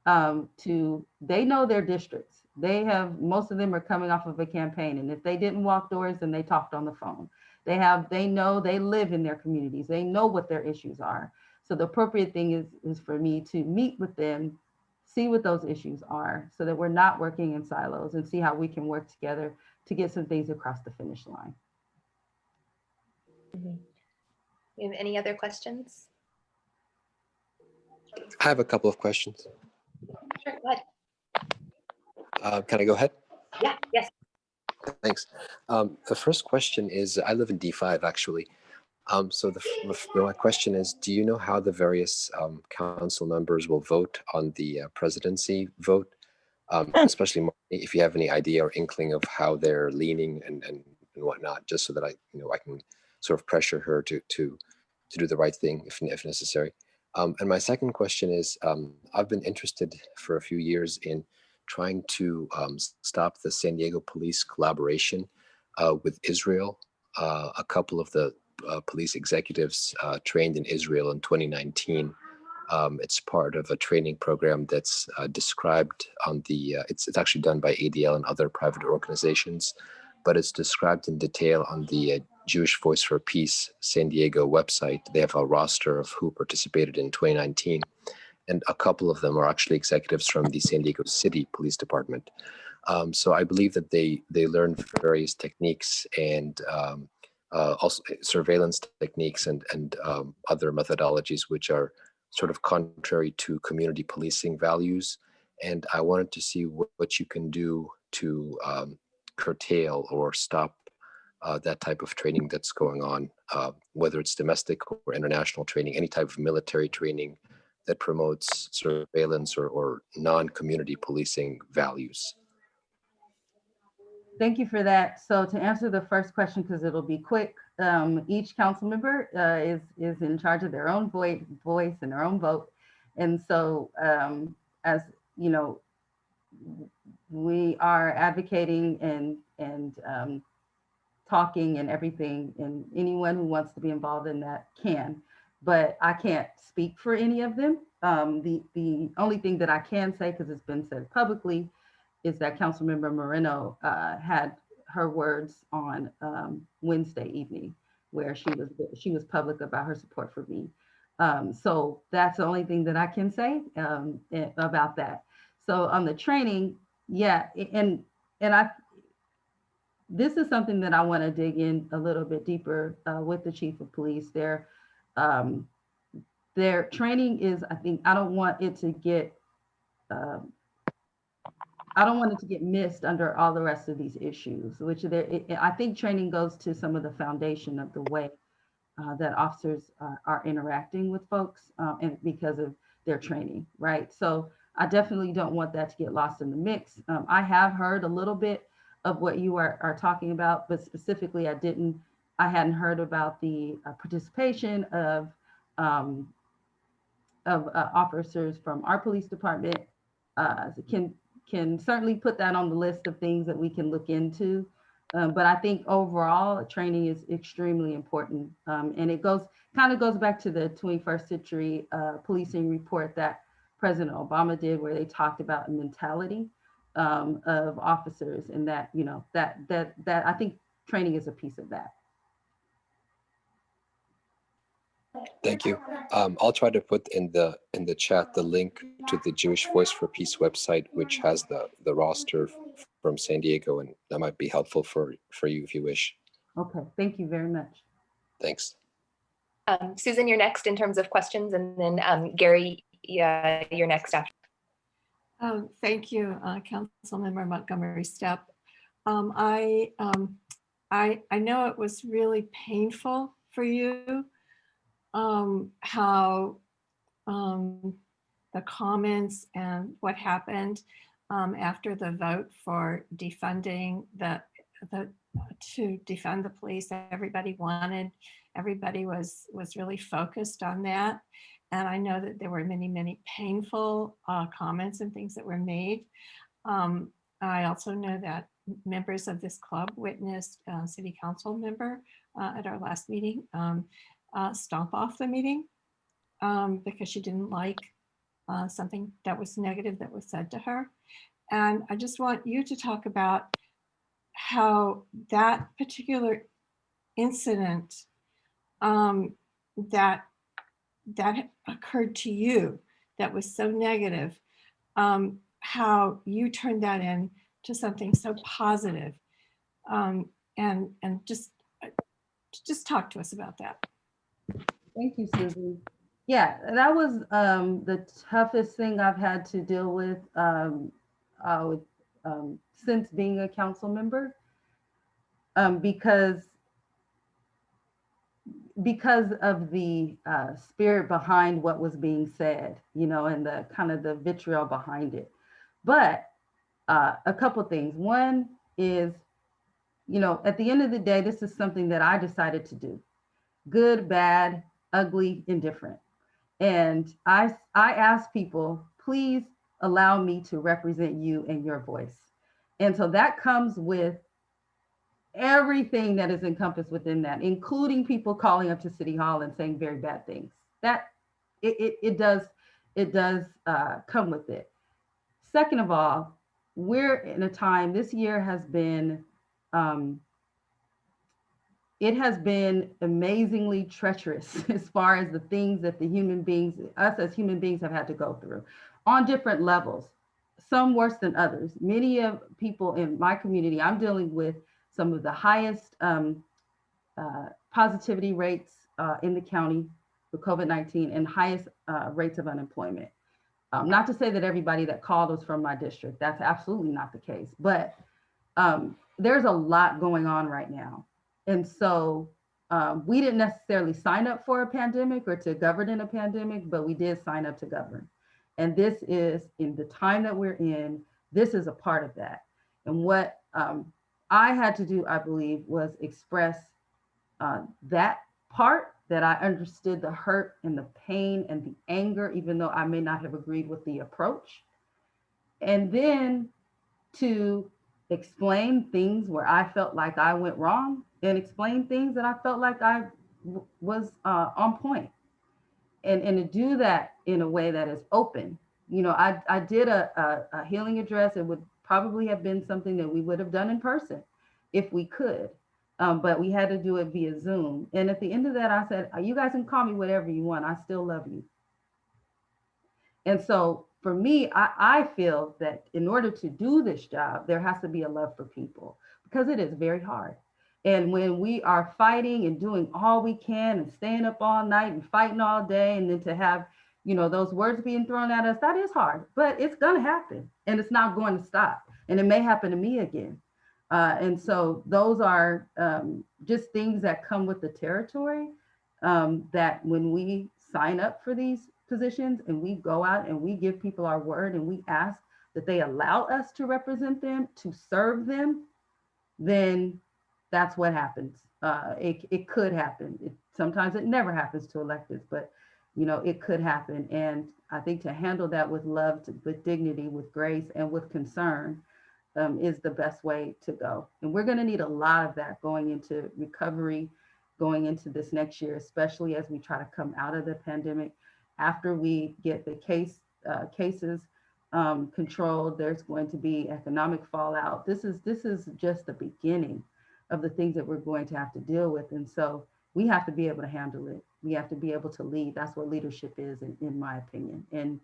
um, to, they know their districts. They have, most of them are coming off of a campaign. And if they didn't walk doors, then they talked on the phone. They have, they know, they live in their communities. They know what their issues are. So the appropriate thing is, is for me to meet with them, see what those issues are so that we're not working in silos and see how we can work together to get some things across the finish line. Mhm. You have any other questions? I have a couple of questions. Sure, go ahead. Uh, Can I go ahead? Yeah, yes. Thanks. Um, The first question is, I live in D5, actually. Um, So the, f- the f- my question is, do you know how the various um, council members will vote on the uh, presidency vote? Um, Especially if you have any idea or inkling of how they're leaning and, and and whatnot, just so that I, you know, I can sort of pressure her to, to, to do the right thing if, if necessary. Um, and my second question is, um, I've been interested for a few years in trying to um, stop the San Diego police collaboration uh, with Israel. Uh, a couple of the uh, police executives uh, trained in Israel in 2019. Um, it's part of a training program that's uh, described on the, uh, it's, it's actually done by ADL and other private organizations, but it's described in detail on the Jewish Voice for Peace San Diego website. They have a roster of who participated in 2019 and a couple of them are actually executives from the San Diego City Police Department. Um, so I believe that they they learn various techniques and um, uh, also surveillance techniques and and um, other methodologies which are sort of contrary to community policing values. And I wanted to see what, what you can do to um, curtail or stop uh, that type of training that's going on, uh, whether it's domestic or international training, any type of military training that promotes surveillance or, or non-community policing values. Thank you for that. So to answer the first question, because it'll be quick, um, each council member uh, is is in charge of their own voice, voice and their own vote. And so um, as you know, we are advocating and and um, talking and everything, and anyone who wants to be involved in that can. But I can't speak for any of them. Um, the the only thing that I can say, because it's been said publicly, is that Councilmember Moreno uh, had her words on um, Wednesday evening, where she was she was public about her support for me. Um, so that's the only thing that I can say um, about that. So on the training, yeah, and and I this is something that I want to dig in a little bit deeper uh, with the chief of police. Their um, their training is, I think, I don't want it to get um, I don't want it to get missed under all the rest of these issues, which there, it- I think training goes to some of the foundation of the way uh, that officers uh, are interacting with folks uh, and because of their training, right? So I definitely don't want that to get lost in the mix. Um, I have heard a little bit of what you are, are talking about, but specifically I didn't, I hadn't heard about the uh, participation of um, of uh, officers from our police department. Uh, can can certainly put that on the list of things that we can look into. Um, but I think overall training is extremely important. Um, and it goes kind of goes back to the 21st century uh, policing report that President Obama did, where they talked about mentality um, of officers and that, you know, that that that I think training is a piece of that. Thank you. Um, I'll try to put in the in the chat the link to the Jewish Voice for Peace website, which has the the roster from San Diego, and that might be helpful for for you if you wish. Okay, thank you very much. Thanks. Um, Susan, you're next in terms of questions, and then um, Gary, yeah, you're next after. Um, Thank you, uh, Councilmember Montgomery Steppe. Um, I, um, I, I know it was really painful for you, um, how um, the comments and what happened um, after the vote for defunding the, the, to defund the police. Everybody wanted, everybody was, was really focused on that. And I know that there were many, many painful uh, comments and things that were made. Um, I also know that members of this club witnessed a city council member uh, at our last meeting um, uh, stomp off the meeting um, because she didn't like uh, something that was negative that was said to her. And I just want you to talk about how that particular incident um, that that occurred to you that was so negative, um, how you turned that in to something so positive. Um, and and just uh, just talk to us about that. Thank you, Susan. Yeah, that was um, the toughest thing I've had to deal with, um, uh, with um, since being a council member. Um, because because of the uh, spirit behind what was being said, you know, and the kind of the vitriol behind it. But uh, a couple things. One is, you know, at the end of the day, this is something that I decided to do. Good, bad, ugly, indifferent. And I, I ask people, please allow me to represent you and your voice. And so that comes with everything that is encompassed within that, including people calling up to City Hall and saying very bad things. That it, it, it does, it does uh, come with it. Second of all, we're in a time, this year has been, um, it has been amazingly treacherous as far as the things that the human beings, us as human beings have had to go through on different levels, some worse than others. Many of people in my community, I'm dealing with some of the highest um, uh, positivity rates uh, in the county for COVID-19 and highest uh, rates of unemployment. Um, not to say that everybody that called was from my district, that's absolutely not the case, but um, there's a lot going on right now. And so um, we didn't necessarily sign up for a pandemic or to govern in a pandemic, but we did sign up to govern. And this is in the time that we're in, this is a part of that. And what um, I had to do, I believe, was express uh, that part that I understood the hurt and the pain and the anger, even though I may not have agreed with the approach. And then to explain things where I felt like I went wrong and explain things that I felt like I was uh, on point. And, and to do that in a way that is open. You know, I, I did a, a, a healing address. It would probably have been something that we would have done in person if we could. Um, but we had to do it via Zoom. And at the end of that, I said, you guys can call me whatever you want. I still love you. And so for me, I, I feel that in order to do this job, there has to be a love for people because it is very hard. And when we are fighting and doing all we can and staying up all night and fighting all day, and then to have, you know, those words being thrown at us, that is hard, but it's going to happen and it's not going to stop. And it may happen to me again. Uh, and so those are um, just things that come with the territory um, that when we sign up for these positions and we go out and we give people our word and we ask that they allow us to represent them, to serve them, then that's what happens. Uh, it, it could happen. It, sometimes it never happens to electeds, but you know, it could happen. And I think to handle that with love, to, with dignity, with grace, and with concern um, is the best way to go. And we're going to need a lot of that going into recovery, going into this next year, especially as we try to come out of the pandemic. After we get the case uh, cases um, controlled, there's going to be economic fallout. This is this is just the beginning of the things that we're going to have to deal with. And so we have to be able to handle it. We have to be able to lead. That's what leadership is, in, in my opinion. And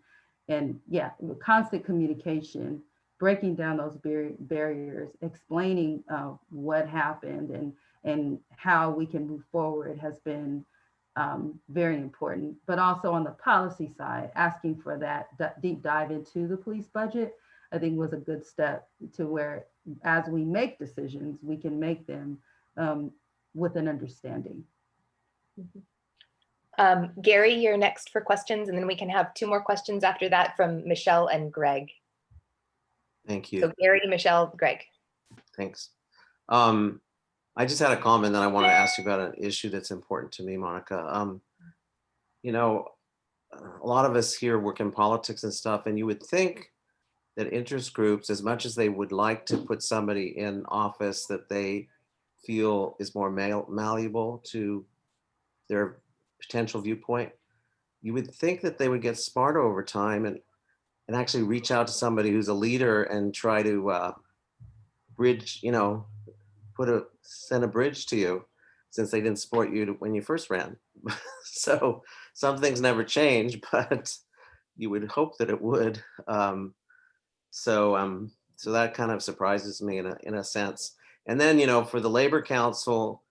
and yeah, constant communication, breaking down those bar barriers, explaining uh, what happened and and how we can move forward has been um, very important. But also on the policy side, asking for that, that deep dive into the police budget, I think was a good step to where as we make decisions, we can make them um, with an understanding. Um, Gary, you're next for questions, and then we can have two more questions after that from Michelle and Greg. Thank you. So Gary, Michelle, Greg. Thanks. Um, I just had a comment that I want to ask you about an issue that's important to me, Monica. Um, you know, a lot of us here work in politics and stuff, and you would think that interest groups, as much as they would like to put somebody in office that they feel is more mal malleable to their potential viewpoint, you would think that they would get smarter over time and, and actually reach out to somebody who's a leader and try to uh, bridge, you know, put a, send a bridge to you since they didn't support you to- when you first ran. so some things never change, but you would hope that it would. Um, so, um, so that kind of surprises me in a, in a sense. And then, you know, for the Labor Council,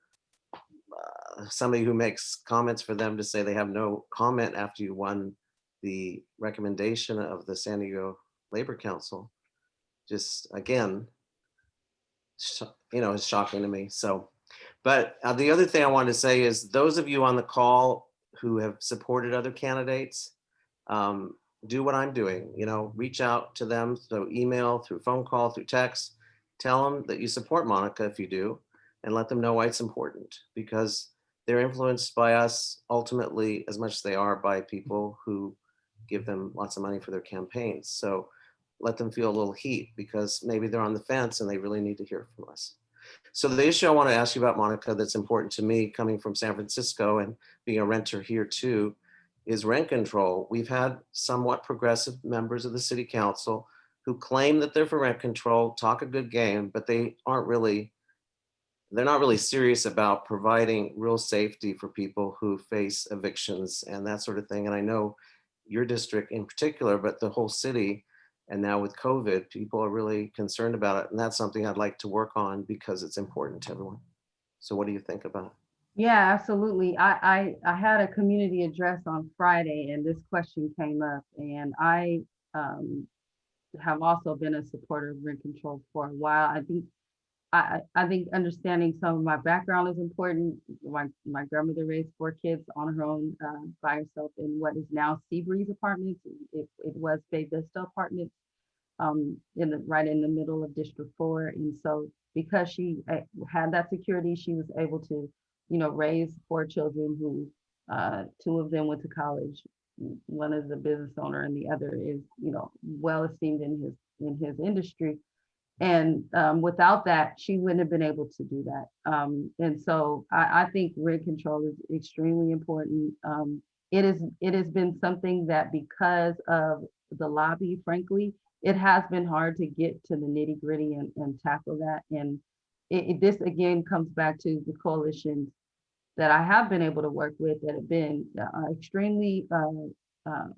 uh, somebody who makes comments for them to say they have no comment after you won the recommendation of the San Diego Labor Council, just again, you know, it's shocking to me. So, but uh, the other thing I wanted to say is those of you on the call who have supported other candidates, um, do what I'm doing, you know, reach out to them through email, through phone call, through text. Tell them that you support Monica if you do, and let them know why it's important because they're influenced by us ultimately as much as they are by people who give them lots of money for their campaigns. So let them feel a little heat because maybe they're on the fence and they really need to hear from us. So the issue I want to ask you about, Monica, that's important to me coming from San Francisco and being a renter here too, is rent control. We've had somewhat progressive members of the city council who claim that they're for rent control, talk a good game, but they aren't really, they're not really serious about providing real safety for people who face evictions and that sort of thing. And I know your district in particular, but the whole city, and now with COVID, people are really concerned about it. And that's something I'd like to work on because it's important to everyone. So what do you think about it? Yeah, absolutely. I, I, I had a community address on Friday and this question came up and I um, have also been a supporter of rent control for a while. I think, I, I think understanding some of my background is important. My, my grandmother raised four kids on her own uh, by herself in what is now Seabreeze Apartments. It, it was Bay Vista Apartments um, in the, right in the middle of District Four. And so because she uh, had that security, she was able to you know, raised four children who, uh, two of them went to college. One is a business owner and the other is, you know, well esteemed in his, in his industry. And um, without that, she wouldn't have been able to do that. Um, and so I, I think rent control is extremely important. Um, it is, it has been something that because of the lobby, frankly, it has been hard to get to the nitty gritty and, and tackle that. And it, it- this again comes back to the coalitions that I have been able to work with that have been uh, extremely uh, uh,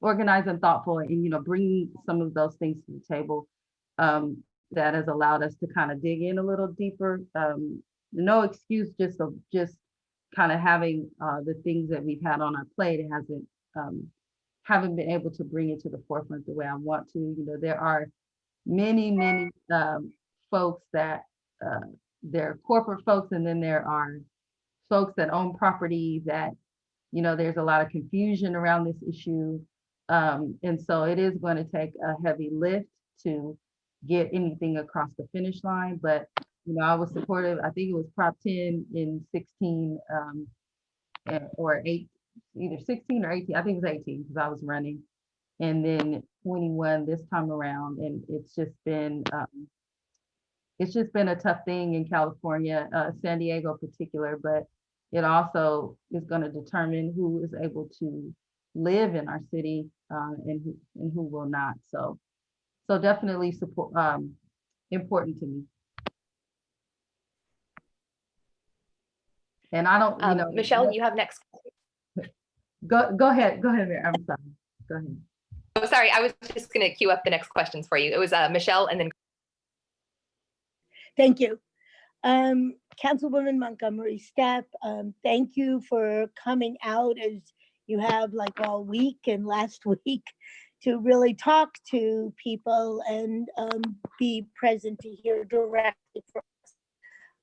organized and thoughtful and, you know, bringing some of those things to the table um, that has allowed us to kind of dig in a little deeper. Um, no excuse just of just kind of having uh, the things that we've had on our plate. Hasn't, um, haven't been able to bring it to the forefront the way I want to. You know, there are many, many um, folks that uh, they're corporate folks and then there are folks that own property that, you know, there's a lot of confusion around this issue. Um, and so it is going to take a heavy lift to get anything across the finish line. But, you know, I was supportive, I think it was Prop 10 in 16 um, eh, or eight, either 16 or 18, I think it was 18 because I was running. And then 21 this time around. And it's just been, um, it's just been a tough thing in California, uh, San Diego in particular, but it also is going to determine who is able to live in our city uh, and who and who will not. So, so definitely support um, important to me. And I don't, you Um, know, Michelle, you have next. go go ahead, go ahead. Mary. I'm sorry. Go ahead. Oh, sorry, I was just going to queue up the next questions for you. It was uh, Michelle and then Thank you. Um, Councilwoman Montgomery Steppe, um, thank you for coming out as you have like all week and last week to really talk to people and um, be present to hear directly from us.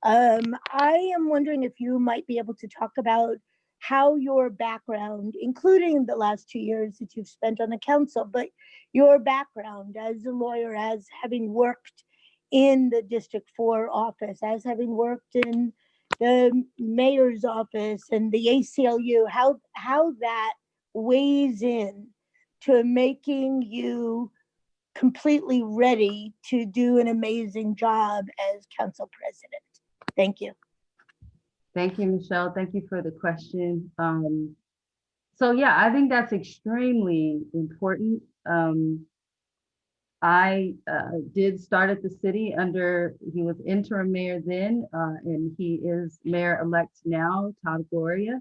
Um, I am wondering if you might be able to talk about how your background, including the last two years that you've spent on the council, but your background as a lawyer, as having worked in the District Four office, as having worked in the mayor's office and the ACLU, how, how that weighs in to making you completely ready to do an amazing job as council president. Thank you. Thank you, Michelle. Thank you for the question. Um, so yeah, I think that's extremely important. Um, I uh, did start at the city under, he was interim mayor then, uh, and he is mayor-elect now, Todd Gloria.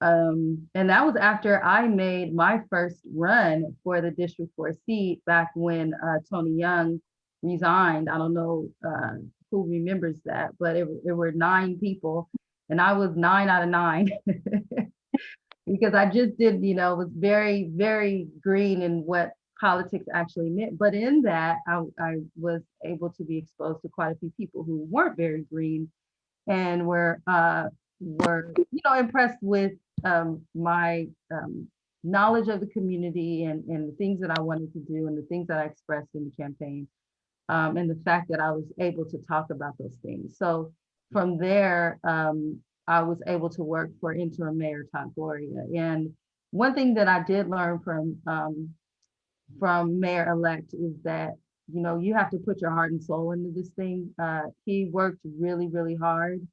Um, and that was after I made my first run for the District Four seat back when uh, Tony Young resigned. I don't know uh, who remembers that, but it, it were nine people and I was nine out of nine. because I just did, you know, was very, very green in what politics actually meant. But in that, I, I was able to be exposed to quite a few people who weren't very green and were uh, were you know impressed with um, my um, knowledge of the community and, and the things that I wanted to do and the things that I expressed in the campaign um, and the fact that I was able to talk about those things. So from there, um, I was able to work for interim mayor Todd Gloria. And one thing that I did learn from um, from mayor-elect is that you know you have to put your heart and soul into this thing. Uh, he worked really, really hard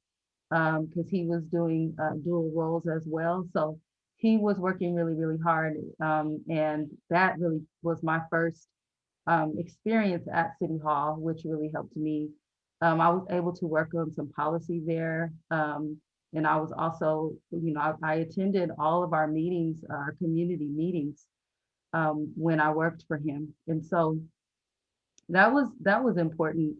because he was doing uh, dual roles as well. So he was working really, really hard. Um, and that really was my first um, experience at City Hall, which really helped me. Um, I was able to work on some policy there. Um, and I was also, you know, I, I attended all of our meetings, our community meetings um, when I worked for him. And so that was that was important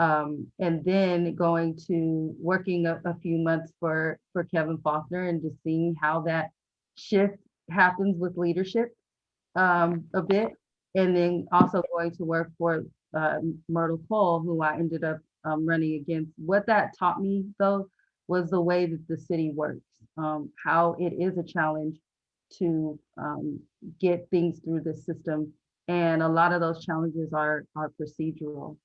um, and then going to working a, a, few months for for Kevin Faulconer and just seeing how that shift happens with leadership um, a bit, and then also going to work for uh, Myrtle Cole, who I ended up um, running against. What that taught me though was the way that the city works, um, how it is a challenge to um, get things through the system, and a lot of those challenges are are procedural.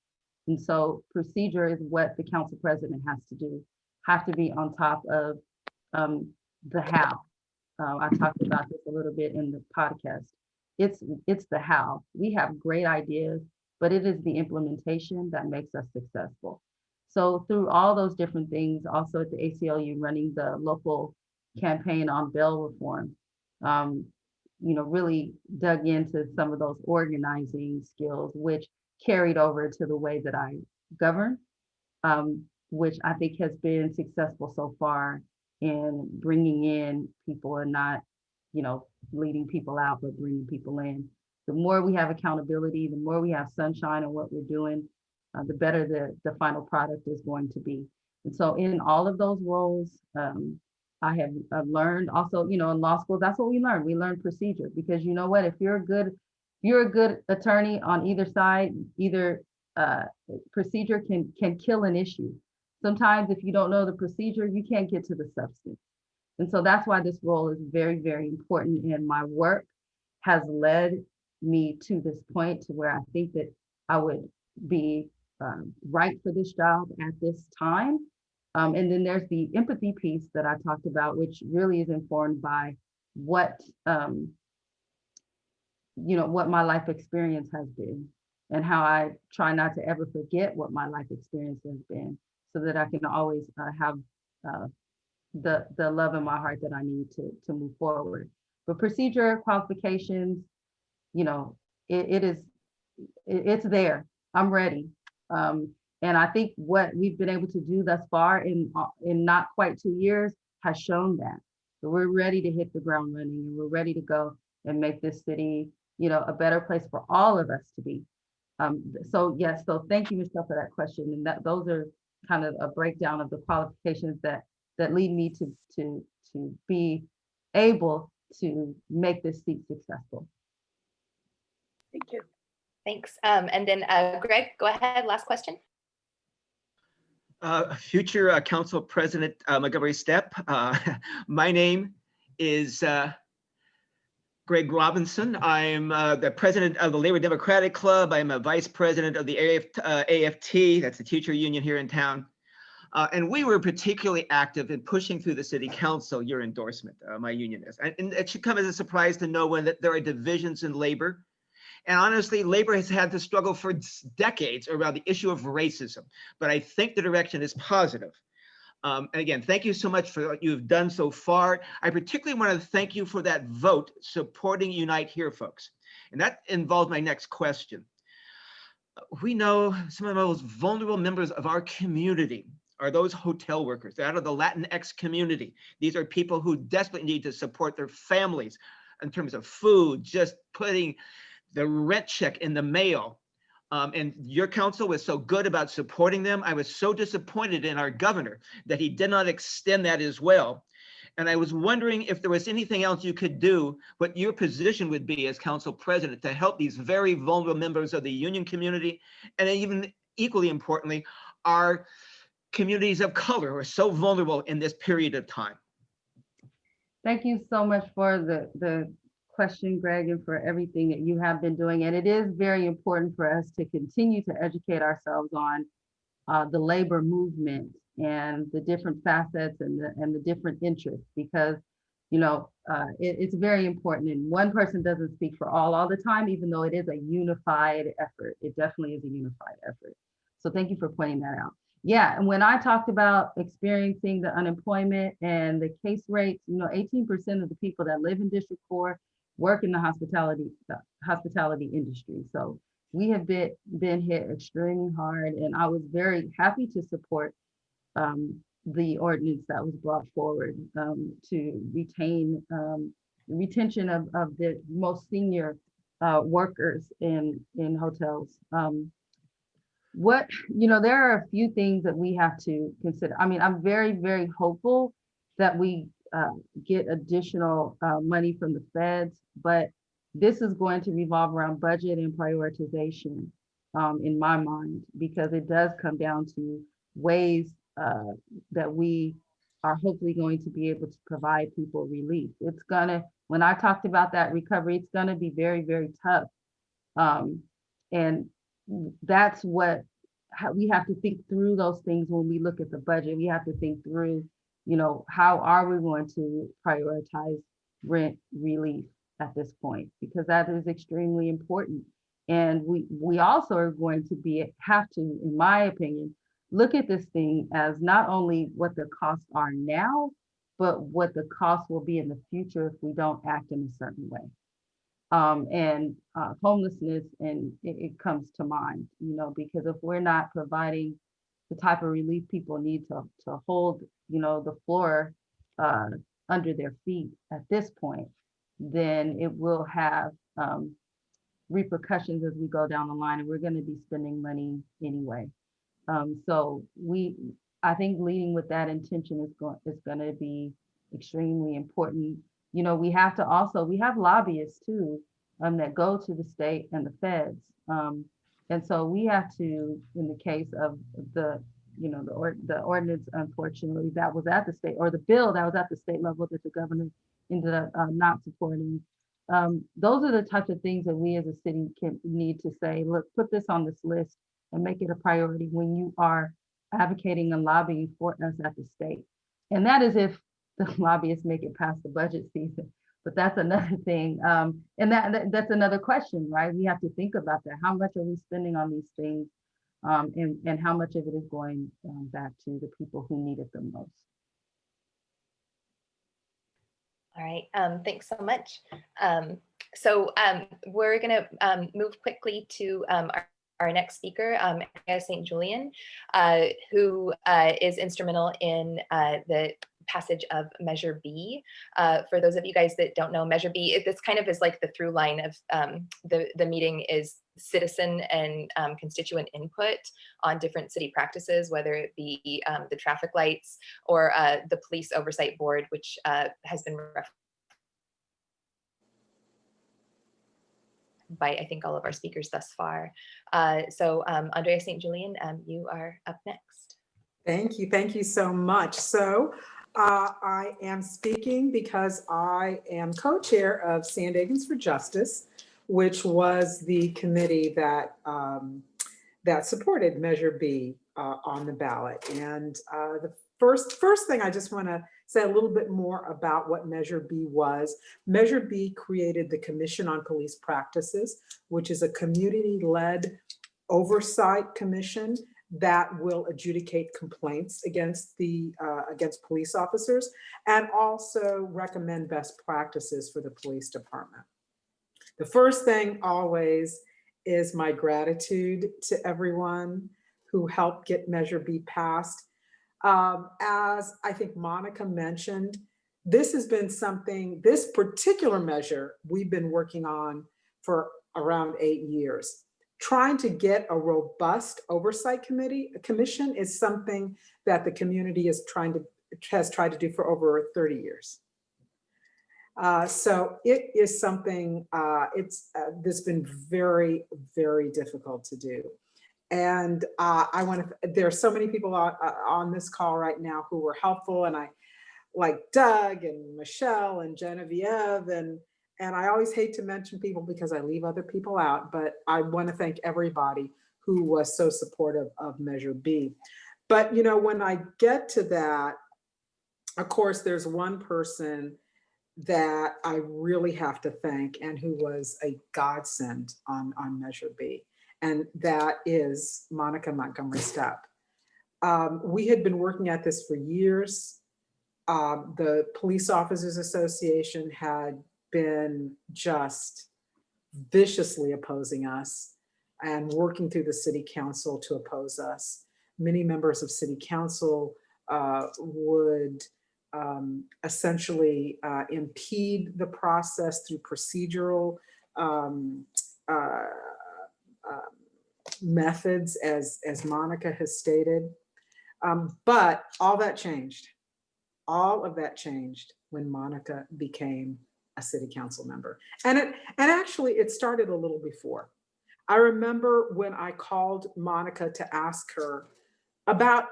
And so procedure is what the council president has to do, have to be on top of um, the how. Uh, I talked about this a little bit in the podcast. It's, it's the how. We have great ideas, but it is the implementation that makes us successful. So through all those different things, also at the ACLU running the local campaign on bail reform, um, you know, really dug into some of those organizing skills, which carried over to the way that I govern, um, which I think has been successful so far in bringing in people and not, you know, leading people out, but bringing people in. The more we have accountability, the more we have sunshine in what we're doing, uh, the better the, the final product is going to be. And so in all of those roles, um, I have I've learned also, you know, in law school, that's what we learn. We learn procedure because you know what, if you're a good you're a good attorney on either side, either uh, procedure can can kill an issue. Sometimes if you don't know the procedure, you can't get to the substance. And so that's why this role is very, very important. And my work has led me to this point to where I think that I would be um, right for this job at this time. Um, and then there's the empathy piece that I talked about, which really is informed by what um, you know, what my life experience has been and how I try not to ever forget what my life experience has been so that I can always uh, have uh, the, the love in my heart that I need to, to move forward. But procedure qualifications, you know, it, it is, it, it's there. I'm ready. Um, and I think what we've been able to do thus far in, uh, in not quite two years has shown that. So we're ready to hit the ground running and we're ready to go and make this city you know, a better place for all of us to be. Um, so yes, so thank you, Michelle, for that question. And that those are kind of a breakdown of the qualifications that that lead me to to to be able to make this seat successful. Thank you. Thanks. Um, and then uh, Greg, go ahead. Last question. Uh, future uh, Council President uh, Montgomery Steppe. Uh, my name is uh, Greg Robinson. I'm uh, the president of the Labor Democratic Club. I'm a vice president of the AF, AFT, that's the teacher union here in town. And we were particularly active in pushing through the city council your endorsement, my union is. And, and, it should come as a surprise to no one that there are divisions in labor. And honestly, labor has had to struggle for decades around the issue of racism. But I think the direction is positive. Um, and again, thank you so much for what you've done so far. I particularly want to thank you for that vote supporting Unite Here, folks. And that involves my next question. We know some of the most vulnerable members of our community are those hotel workers. Out of the Latinx community. These are people who desperately need to support their families in terms of food, just putting the rent check in the mail. Um, and your council was so good about supporting them. I was so disappointed in our governor that he did not extend that as well. And I was wondering if there was anything else you could do, what your position would be as council president to help these very vulnerable members of the union community. And even equally importantly, our communities of color who are so vulnerable in this period of time. Thank you so much for the, the question, Greg, and for everything that you have been doing. And it is very important for us to continue to educate ourselves on uh, the labor movement and the different facets and the, and the different interests because you know, uh, it, it's very important. And one person doesn't speak for all all the time, even though it is a unified effort. It definitely is a unified effort. So thank you for pointing that out. Yeah, and when I talked about experiencing the unemployment and the case rates, you know, 18% of the people that live in District 4 work in the hospitality the hospitality industry. So we have been been hit extremely hard, and I was very happy to support um, the ordinance that was brought forward um, to retain um, retention of, of the most senior uh, workers in in hotels. Um, what you know, there are a few things that we have to consider. I mean, I'm very very hopeful that we uh, get additional uh, money from the feds, but this is going to revolve around budget and prioritization um, in my mind, because it does come down to ways uh, that we are hopefully going to be able to provide people relief. It's gonna, when I talked about that recovery, it's gonna be very, very tough. Um, and that's what we have to think through those things when we look at the budget. We have to think through, you know, how are we going to prioritize rent relief at this point? Because that is extremely important. And we we also are going to be have to, in my opinion, look at this thing as not only what the costs are now, but what the cost will be in the future if we don't act in a certain way. Um, and uh, homelessness, and it, it, comes to mind, you know, because if we're not providing the type of relief people need to, to hold, you know, the floor uh, under their feet at this point, then it will have um, repercussions as we go down the line, and we're going to be spending money anyway. Um, so we, I think leading with that intention is going is going to be extremely important. You know, we have to also we have lobbyists too um, that go to the state and the feds, um, and so we have to, in the case of the you know the or, the ordinance, unfortunately, that was at the state or the bill that was at the state level that the governor ended up uh, not supporting. Um, those are the types of things that we as a city can need to say, look, put this on this list and make it a priority when you are advocating and lobbying for us at the state. And that is if the lobbyists make it past the budget season. But that's another thing. Um, and that, that, that's another question, right? We have to think about that. How much are we spending on these things? Um, and, and how much of it is going um, back to the people who need it the most? All right, um, thanks so much. Um, so um, we're gonna um, move quickly to um, our our next speaker, um, St. Julian, uh, who uh, is instrumental in uh, the passage of Measure B. Uh, for those of you guys that don't know, Measure B, it, this kind of is like the through line of um, the, the meeting is citizen and um, constituent input on different city practices, whether it be um, the traffic lights or uh, the police oversight board, which uh, has been by I think all of our speakers thus far. Uh, so um, Andrea St. Julian, um, you are up next. Thank you. Thank you so much. So uh, I am speaking because I am co-chair of San Diegans for Justice, which was the committee that um, that supported Measure B uh, on the ballot. And uh, the first first thing I just want to say a little bit more about what Measure B was. Measure B created the Commission on Police Practices, which is a community-led oversight commission that will adjudicate complaints against the, uh, against police officers and also recommend best practices for the police department. The first thing always is my gratitude to everyone who helped get Measure B passed. Um, as I think Monica mentioned, this has been something, this particular measure we've been working on for around eight years. Trying to get a robust oversight committee, commission is something that the community is trying to, has tried to do for over 30 years. Uh, so it is something, uh, it's, uh, that's been very, very difficult to do. And uh, I want to, there are so many people on, uh, on this call right now who were helpful and I, like Doug and Michelle and Genevieve and, and I always hate to mention people because I leave other people out, but I want to thank everybody who was so supportive of Measure B. But, you know, when I get to that, of course, there's one person that I really have to thank and who was a godsend on, on Measure B. And that is Monica Montgomery Steppe. Um, we had been working at this for years. Um, the Police Officers Association had been just viciously opposing us and working through the city council to oppose us. Many members of city council uh, would um, essentially uh, impede the process through procedural um, uh, uh, methods as, as Monica has stated. Um, but all that changed. All of that changed when Monica became a city council member. And it and actually it started a little before. I remember when I called Monica to ask her about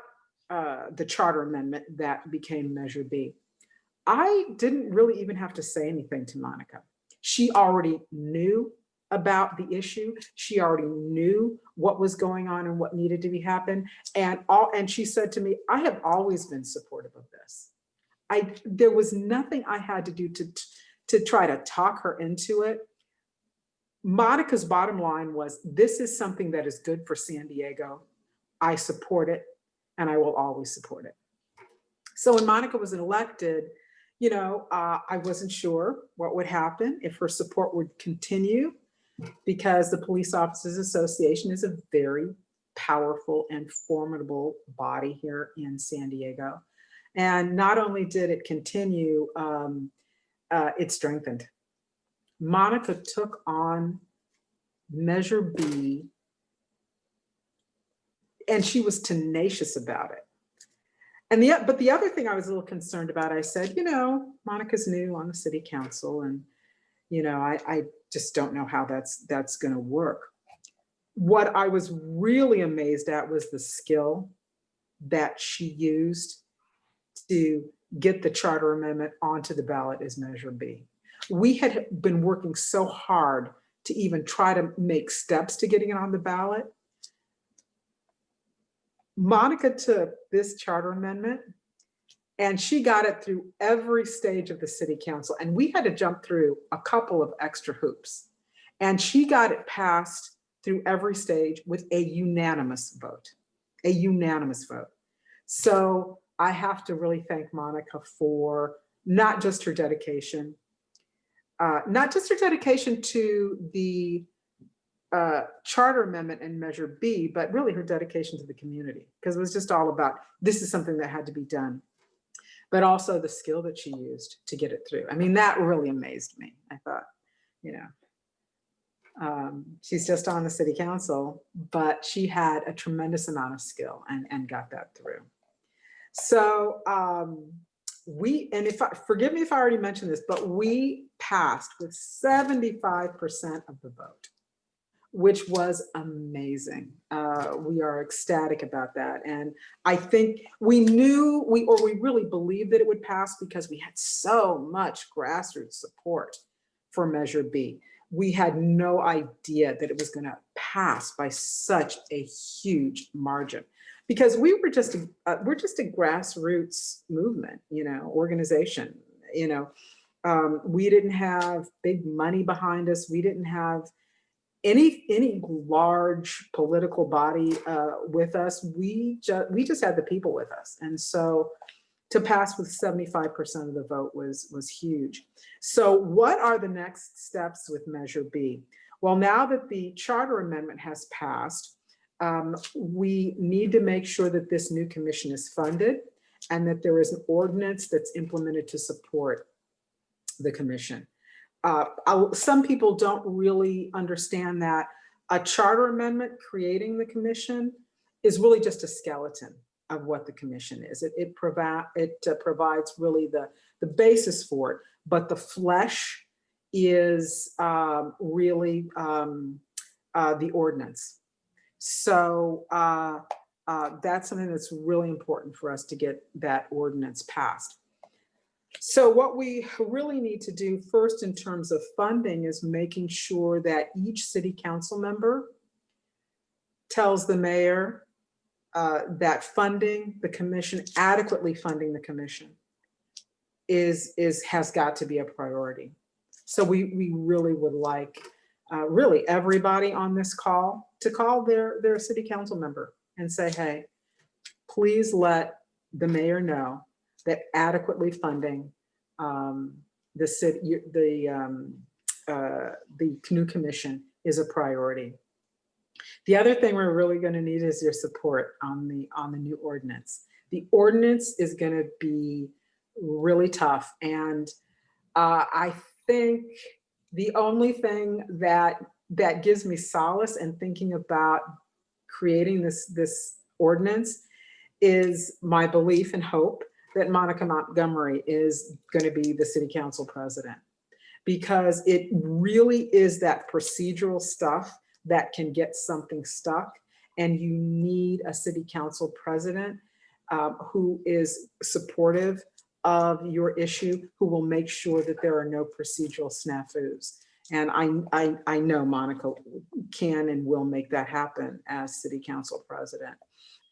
uh, the charter amendment that became Measure B. I didn't really even have to say anything to Monica. She already knew about the issue. She already knew what was going on and what needed to be happen. And all and she said to me, I have always been supportive of this. I there was nothing I had to do to to try to talk her into it. Monica's bottom line was, this is something that is good for San Diego. I support it and I will always support it. So when Monica was elected, you know, uh, I wasn't sure what would happen if her support would continue because the Police Officers Association is a very powerful and formidable body here in San Diego. And not only did it continue, um, uh, it strengthened. Monica took on Measure B and she was tenacious about it. And the, but the other thing I was a little concerned about, I said, you know, Monica's new on the city council and, you know, I, I just don't know how that's, that's gonna work. What I was really amazed at was the skill that she used to get the charter amendment onto the ballot as Measure B. We had been working so hard to even try to make steps to getting it on the ballot. Monica took this charter amendment and she got it through every stage of the city council. And we had to jump through a couple of extra hoops. And she got it passed through every stage with a unanimous vote, a unanimous vote. So I have to really thank Monica for not just her dedication, uh, not just her dedication to the uh, charter amendment and measure B, but really her dedication to the community because it was just all about this is something that had to be done, but also the skill that she used to get it through. I mean, that really amazed me. I thought, you know, um, she's just on the city council, but she had a tremendous amount of skill and, and got that through. So um, we, and if I, forgive me if I already mentioned this, but we passed with 75% of the vote, which was amazing. Uh, we are ecstatic about that. And I think we knew, we or we really believed that it would pass because we had so much grassroots support for Measure B. We had no idea that it was gonna pass by such a huge margin because we were just a, uh, we're just a grassroots movement, you know, organization. You know, um, we didn't have big money behind us. We didn't have any, any large political body uh, with us, we just, we just had the people with us. And so to pass with 75% of the vote was, was huge. So what are the next steps with Measure B? Well, now that the charter amendment has passed, um, we need to make sure that this new commission is funded and that there is an ordinance that's implemented to support the commission. Uh, some people don't really understand that a charter amendment creating the commission is really just a skeleton of what the commission is. It, it provide, it uh, provides really the, the basis for it, but the flesh is um, really um, uh, the ordinance. So uh, uh, that's something that's really important for us to get that ordinance passed. So what we really need to do first in terms of funding is making sure that each city council member tells the mayor uh, that funding the commission, adequately funding the commission is, is, has got to be a priority. So we, we really would like, uh, really everybody on this call to call their, their city council member and say, hey, please let the mayor know that adequately funding um, the city, the, um, uh, the new commission is a priority. The other thing we're really going to need is your support on the on the new ordinance. The ordinance is going to be really tough, and uh, I think the only thing that that gives me solace in thinking about creating this this ordinance is my belief and hope that Monica Montgomery is going to be the city council president. Because it really is that procedural stuff that can get something stuck and you need a city council president um, who is supportive of your issue, who will make sure that there are no procedural snafus. And I, I, I know Monica can and will make that happen as city council president.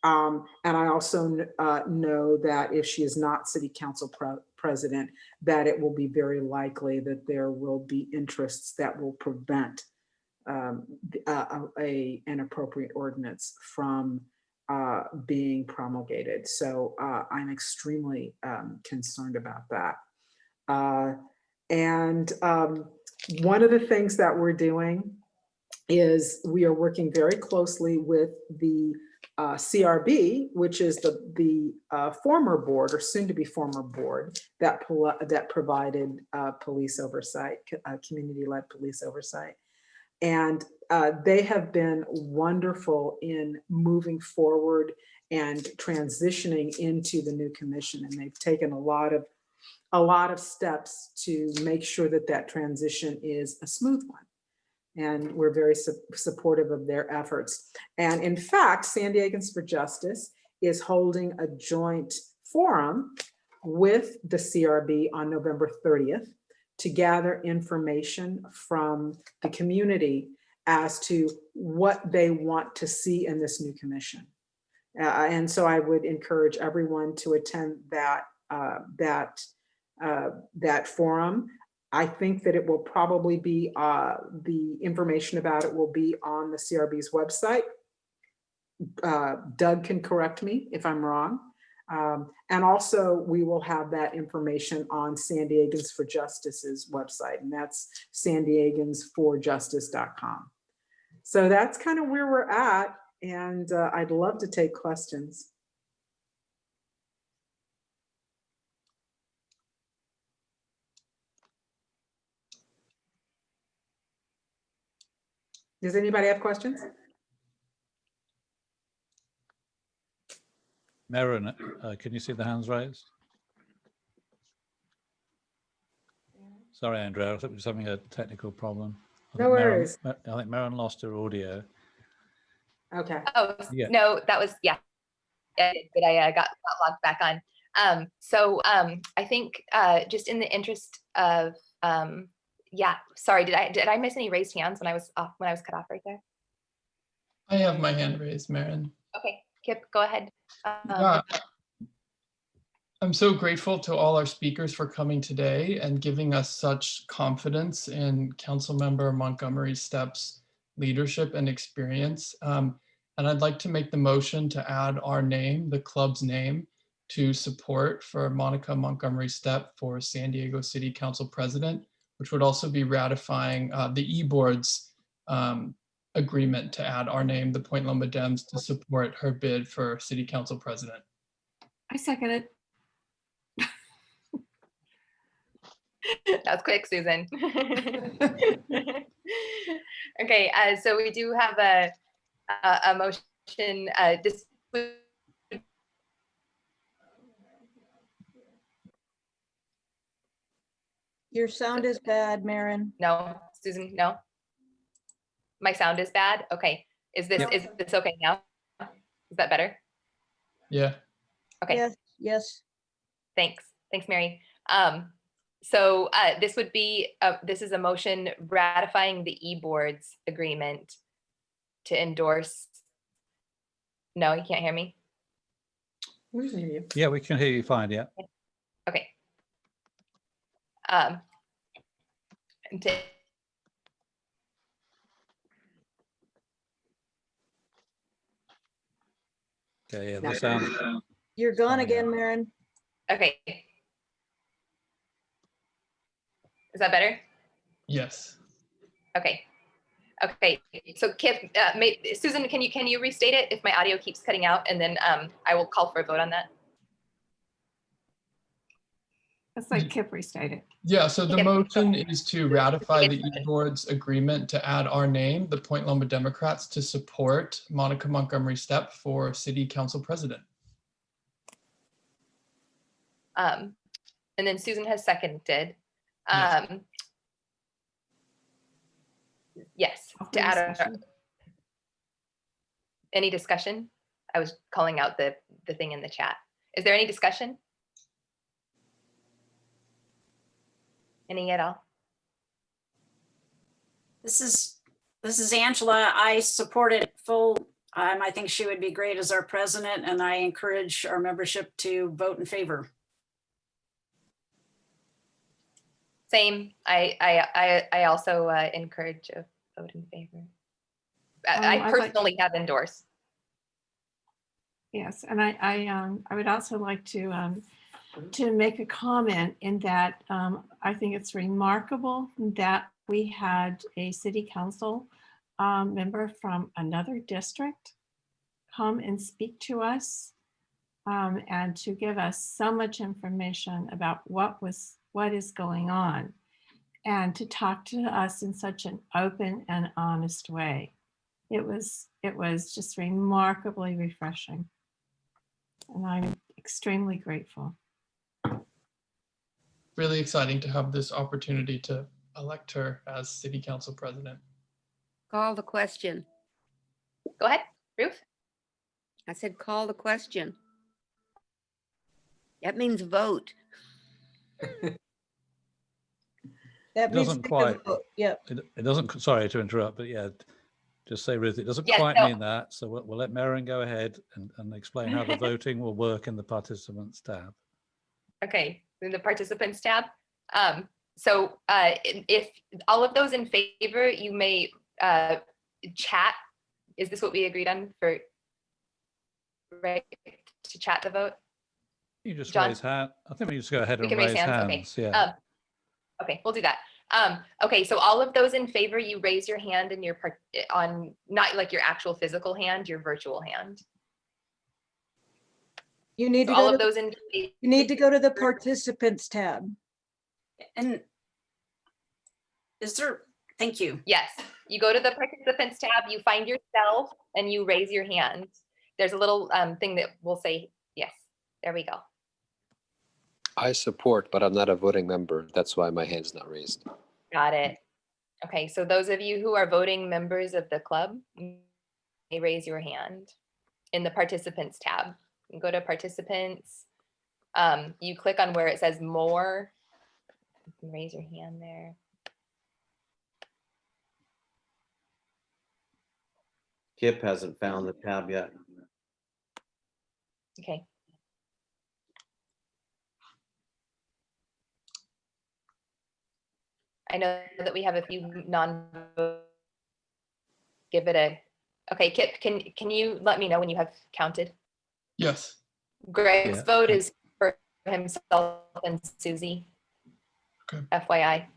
Um, and I also uh, know that if she is not city council pre president, that it will be very likely that there will be interests that will prevent um, a, a, an appropriate ordinance from uh, being promulgated. So uh, I'm extremely um, concerned about that. Uh, and um, one of the things that we're doing is we are working very closely with the uh, CRB, which is the, the uh, former board or soon to be former board that, that provided uh, police oversight, uh, community-led police oversight. And uh, they have been wonderful in moving forward and transitioning into the new commission. And they've taken a lot of a lot of steps to make sure that that transition is a smooth one. And we're very su supportive of their efforts. And in fact, San Diegans for Justice is holding a joint forum with the CRB on November 30th to gather information from the community as to what they want to see in this new commission. Uh, and so I would encourage everyone to attend that uh, that uh, that forum. I think that it will probably be uh, the information about it will be on the CRB's website. Uh, Doug can correct me if I'm wrong. Um, and also we will have that information on San Diegans for Justice's website, and that's sandiegansforjustice.com. So that's kind of where we're at, and uh, I'd love to take questions. Does anybody have questions? Marin, uh, can you see the hands raised? Sorry, Andrea, I think we're having a technical problem. I No think Marin- worries. I think Marin lost her audio. Okay. Oh, Yeah. no, that was, yeah. Yeah, But I uh, got, got logged back on. Um, so um, I think uh, just in the interest of, um, yeah, sorry, did I, did I miss any raised hands when I was off, when I was cut off right there? I have my hand raised, Marin. Okay, Kip, go ahead. Um. I'm so grateful to all our speakers for coming today and giving us such confidence in Councilmember Montgomery Steppe's leadership and experience. Um, and I'd like to make the motion to add our name, the club's name, to support for Monica Montgomery Steppe for San Diego City Council President, which would also be ratifying uh, the e-board's um, agreement to add our name, the Point Loma Dems, to support her bid for City Council President. I second it. That was quick, Susan. Okay, uh, so we do have a, a, a motion, uh, this, Your sound is bad, Marin. no, Susan, no? My sound is bad? Okay, is this, Yep. is this okay now? Is that better? Yeah. Okay. Yes, yes. Thanks. Thanks, Mary. Um, so uh, this would be, uh, this is a motion ratifying the e-boards agreement to endorse. No, you can't hear me? We can hear you. Yeah, we can hear you fine, yeah. Okay. Um. to- Okay, yeah, the sound, You're gone Sorry, again, Maren. Okay. Is that better? Yes. Okay. Okay, so Kip, uh, may, Susan, can you, can you restate it if my audio keeps cutting out and then um, I will call for a vote on that? That's like Kip restated. Yeah, so the Yeah. motion is to ratify the e-board's agreement to add our name, the Point Loma Democrats, to support Monica Montgomery Steppe for City Council President. Um, and then Susan has seconded. Yes. Um, yes, Open to add a, discussion. any discussion? I was calling out the, the thing in the chat. Is there any discussion? Any at all? This is, this is Angela. I support it full. Um, I think she would be great as our president and I encourage our membership to vote in favor. Same, I, I, I, I also uh, encourage a vote in favor. I- Um, I I'd like- personally have endorsed. Yes, and I, I, um, I would also like to, um, to make a comment in that, um, I think it's remarkable that we had a city council, um, member from another district come and speak to us, um, and to give us so much information about what was, what is going on, and to talk to us in such an open and honest way. It was, it was just remarkably refreshing. And I'm extremely grateful. Really exciting to have this opportunity to elect her as City Council President. Call the question. Go ahead, Ruth. I said, call the question. That means vote. That It doesn't take quite. vote. Yep. it, it doesn't, sorry to interrupt, but yeah, just say Ruth, it doesn't Yes, quite no. mean that. So we'll, we'll let Maren go ahead and, and explain how the voting will work in the participants tab. Okay, in the participants tab. Um, so uh, if all of those in favor, you may uh, chat. Is this what we agreed on for? Right, to chat the vote? You just John? raise hand. I think we just go ahead We and raise raise hands, okay. Yeah. Um, Okay, we'll do that. Um, okay, so all of those in favor, you raise your hand in your part, on, not like your actual physical hand, your virtual hand. You need So to all go of to, those in, you need to go to the participants tab. And is there, thank you. yes, you go to the participants tab, you find yourself and you raise your hand. There's a little um, thing that will say, yes, there we go. I support, but I'm not a voting member. That's why my hand's not raised. Got it. Okay, so those of you who are voting members of the club may raise your hand in the participants tab. Go to participants. Um, you click on where it says more. You can raise your hand there. Kip hasn't found the tab yet. Okay. I know that we have a few non give it a, okay, Kip, can, can you let me know when you have counted? Yes. Greg's Yeah. vote is for himself and Susie. Okay. FYI.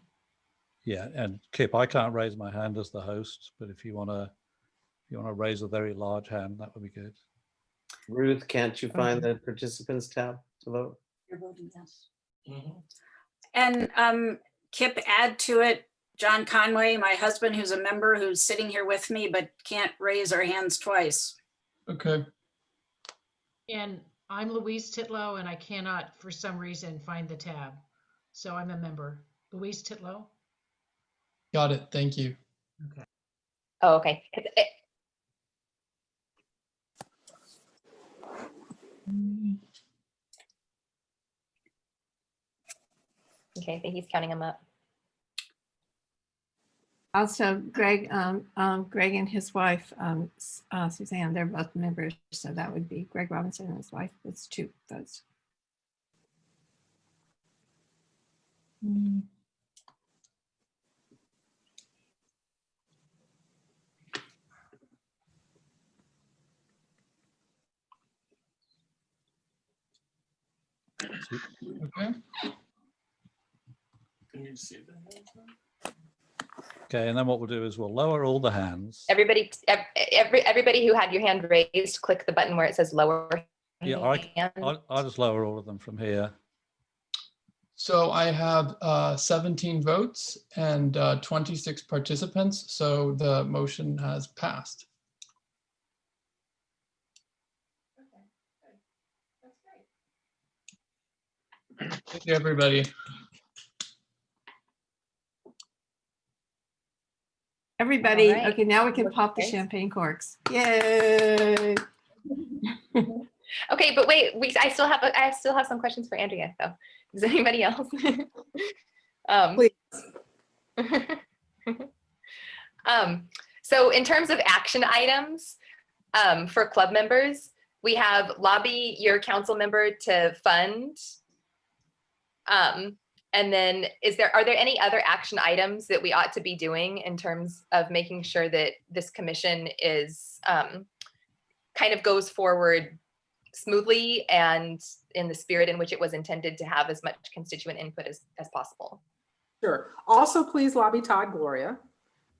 Yeah, and Kip, I can't raise my hand as the host, but if you want to, if you want to raise a very large hand, that would be good. Ruth, can't you find the participants tab to vote? You're voting yes. And um, Kip, add to it, John Conway, my husband, who's a member, who's sitting here with me, but can't raise our hands twice. Okay. And I'm Louise Titlow and I cannot, for some reason, find the tab. So I'm a member. Louise Titlow? Got it. Thank you. Okay. Oh, okay. It- it- Okay, I think he's counting them up. Also, Greg, um, um, Greg and his wife, um, uh, Suzanne, they're both members, so that would be Greg Robinson and his wife. That's two votes. Okay. Okay, and then what we'll do is we'll lower all the hands. Everybody, every, everybody who had your hand raised, click the button where it says lower. Yeah, I, hand. I'll, I'll just lower all of them from here. So I have uh, 17 votes and uh, 26 participants, so the motion has passed. Thank you, everybody. Everybody, right. okay, now we can pop the champagne corks. Yay! Okay, but wait, we, I still have, I still have some questions for Andrea, though. Does anybody else? Um, Um, so in terms of action items, um, for club members, we have lobby your council member to fund. Um, and then is there, are there any other action items that we ought to be doing in terms of making sure that this commission is, um, kind of goes forward smoothly and in the spirit in which it was intended to have as much constituent input as, as possible? Sure. Also, please lobby Todd Gloria.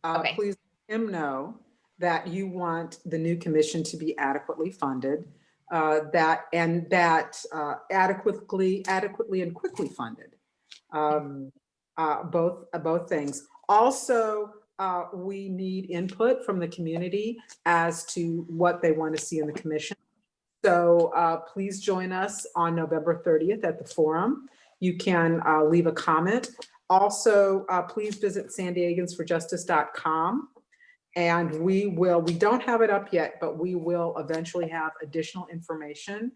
Uh, Okay. Please let him know that you want the new commission to be adequately funded, uh, that, and that uh, adequately, adequately and quickly funded. Um, uh, Both, uh, both things. Also, uh, we need input from the community as to what they want to see in the commission. So uh, please join us on November 30th at the forum. You can uh, leave a comment. Also, uh, please visit sandiegans4justice.com. And we will, we don't have it up yet, but we will eventually have additional information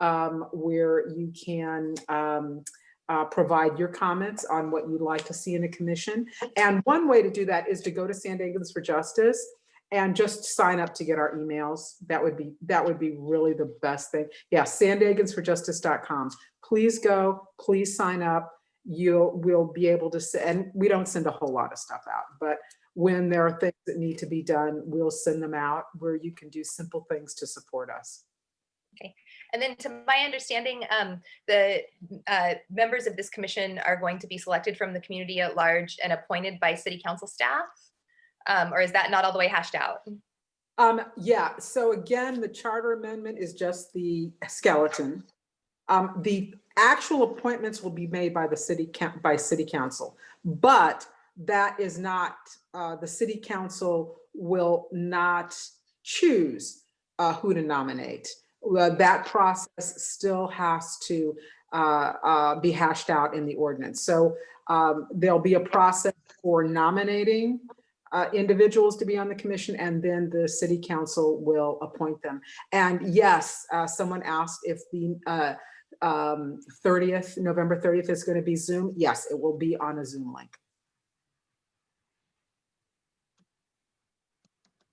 um, where you can um, uh, provide your comments on what you'd like to see in a commission. And one way to do that is to go to Sandiegans for Justice and just sign up to get our emails. That would be, that would be really the best thing. Yeah, sandiegans4justice.com. Please go, please sign up. You'll, we'll be able to, send. and we don't send a whole lot of stuff out, but when there are things that need to be done, we'll send them out where you can do simple things to support us. And then to my understanding, um, the uh, members of this commission are going to be selected from the community at large and appointed by city council staff? Um, or is that not all the way hashed out? Um, yeah, so again, the charter amendment is just the skeleton. Um, the actual appointments will be made by the city, by city council. But that is not, uh, the city council will not choose uh, who to nominate. That process still has to uh, uh, be hashed out in the ordinance. So um, there'll be a process for nominating uh, individuals to be on the commission and then the city council will appoint them. And yes, uh, someone asked if the uh, um, 30th, November 30th is going to be Zoom. Yes, it will be on a Zoom link.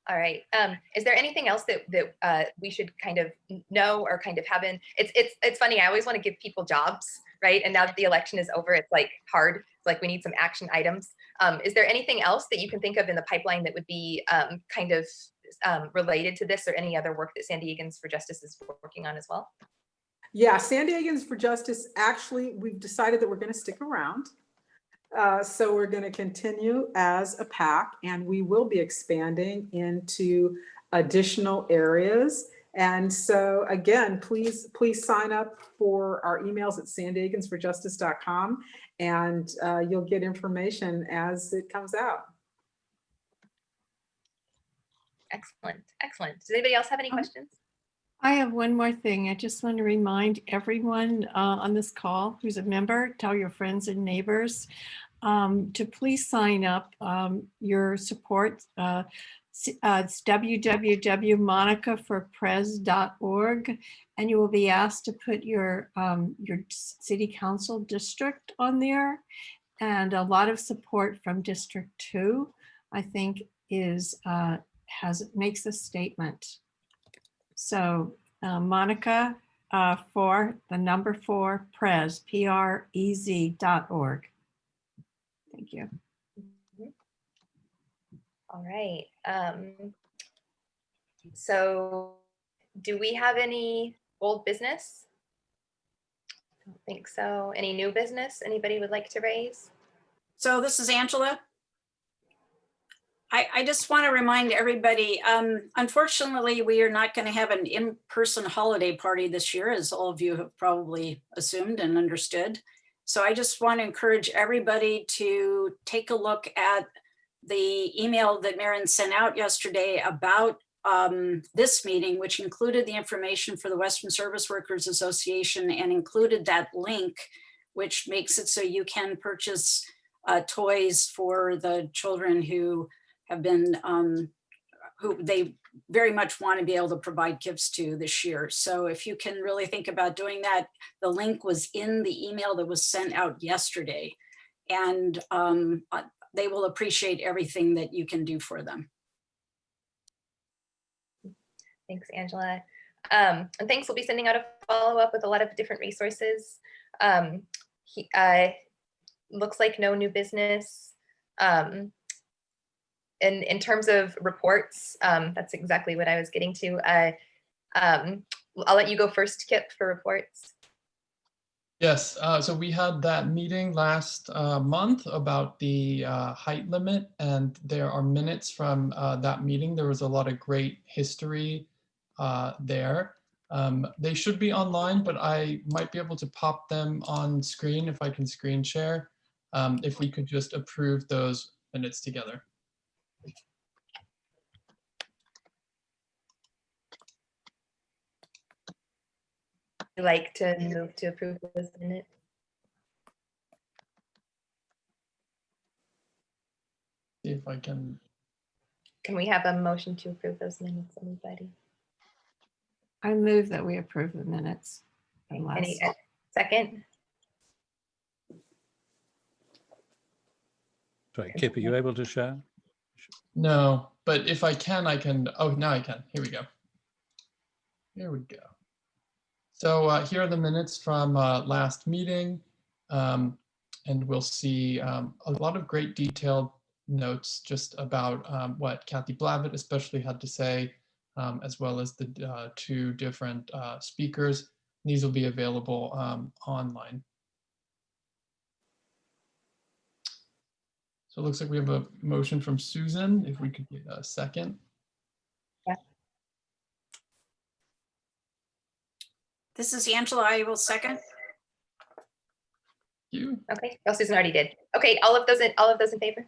All right. Um, is there anything else that that uh, we should kind of know or kind of have in? It's it's it's funny. I always want to give people jobs, right? And now that the election is over, it's like hard. It's like we need some action items. Um, is there anything else that you can think of in the pipeline that would be um, kind of um, related to this or any other work that San Diegans for Justice is working on as well? Yeah, San Diegans for Justice, actually, we've decided that we're going to stick around. Uh, So we're going to continue as a pack and we will be expanding into additional areas. And so again, please, please sign up for our emails at sandiegansforjustice.com and uh, you'll get information as it comes out. Excellent, excellent. Does anybody else have any Um, questions? I have one more thing. I just want to remind everyone uh, on this call who's a member, tell your friends and neighbors um, to please sign up um, your support. uh, uh, It's www.monicaforpres.org and you will be asked to put your, um, your city council district on there. And a lot of support from District Two, I think is, uh, has, makes a statement. So uh, Monica uh, for the number four Prez, P-R-E-Z dot org. Thank you. All right. Um, so do we have any old business? I don't think so. Any new business anybody would like to raise? So this is Angela. I, I just want to remind everybody, um, unfortunately, we are not going to have an in-person holiday party this year, as all of you have probably assumed and understood. So I just want to encourage everybody to take a look at the email that Maren sent out yesterday about um, this meeting, which included the information for the Western Service Workers Association and included that link, which makes it so you can purchase uh, toys for the children who have been, um, who they very much want to be able to provide gifts to this year. So if you can really think about doing that, the link was in the email that was sent out yesterday. And um, uh, they will appreciate everything that you can do for them. Thanks, Angela. Um, and thanks, we'll be sending out a follow-up with a lot of different resources. Um, he, uh, looks like no new business. Um, and in terms of reports, um, that's exactly what I was getting to. Uh, um, I'll let you go first, Kip, for reports. Yes, uh, so we had that meeting last uh, month about the uh, height limit, and there are minutes from uh, that meeting. There was a lot of great history uh, there. Um, they should be online, but I might be able to pop them on screen if I can screen share. Um, if we could just approve those minutes together. Like to move to approve this minute? See if I can, Can we have a motion to approve those minutes, anybody? I move that we approve the minutes. from Any, last- uh, second? Sorry, Kip, are you able to share? no, but if I can, I can, oh, now I can. Here we go. Here we go. So uh, here are the minutes from uh, last meeting. um, And we'll see um, a lot of great detailed notes just about um, what Kathy Blavatt especially had to say, um, as well as the uh, two different uh, speakers. These will be available um, online. So it looks like we have a motion from Susan, if we could get a second. This is Angela. I will second. You. Okay, well, Susan already did. Okay, all of those, in all of those in favor?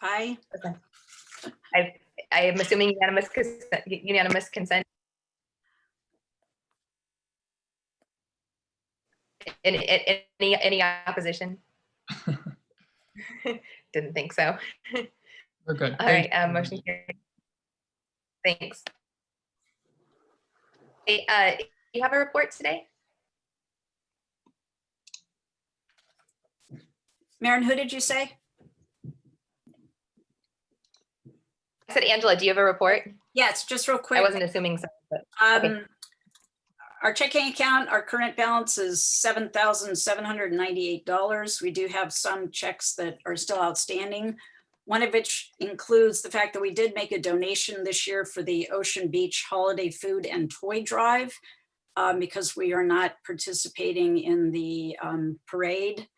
Aye. Okay. I, I am assuming unanimous, consent- unanimous consent. Any, any, any opposition? Didn't think so. We're good. All Thank right, uh, motion carried. Thanks. Uh, you have a report today? Maren, who did you say? I said, Angela, do you have a report? Yes, just real quick. I wasn't assuming so, but, okay. Um, our checking account, our current balance is seven thousand seven hundred ninety-eight dollars. We do have some checks that are still outstanding. One of which includes the fact that we did make a donation this year for the Ocean Beach Holiday Food and Toy Drive um, because we are not participating in the um, parade.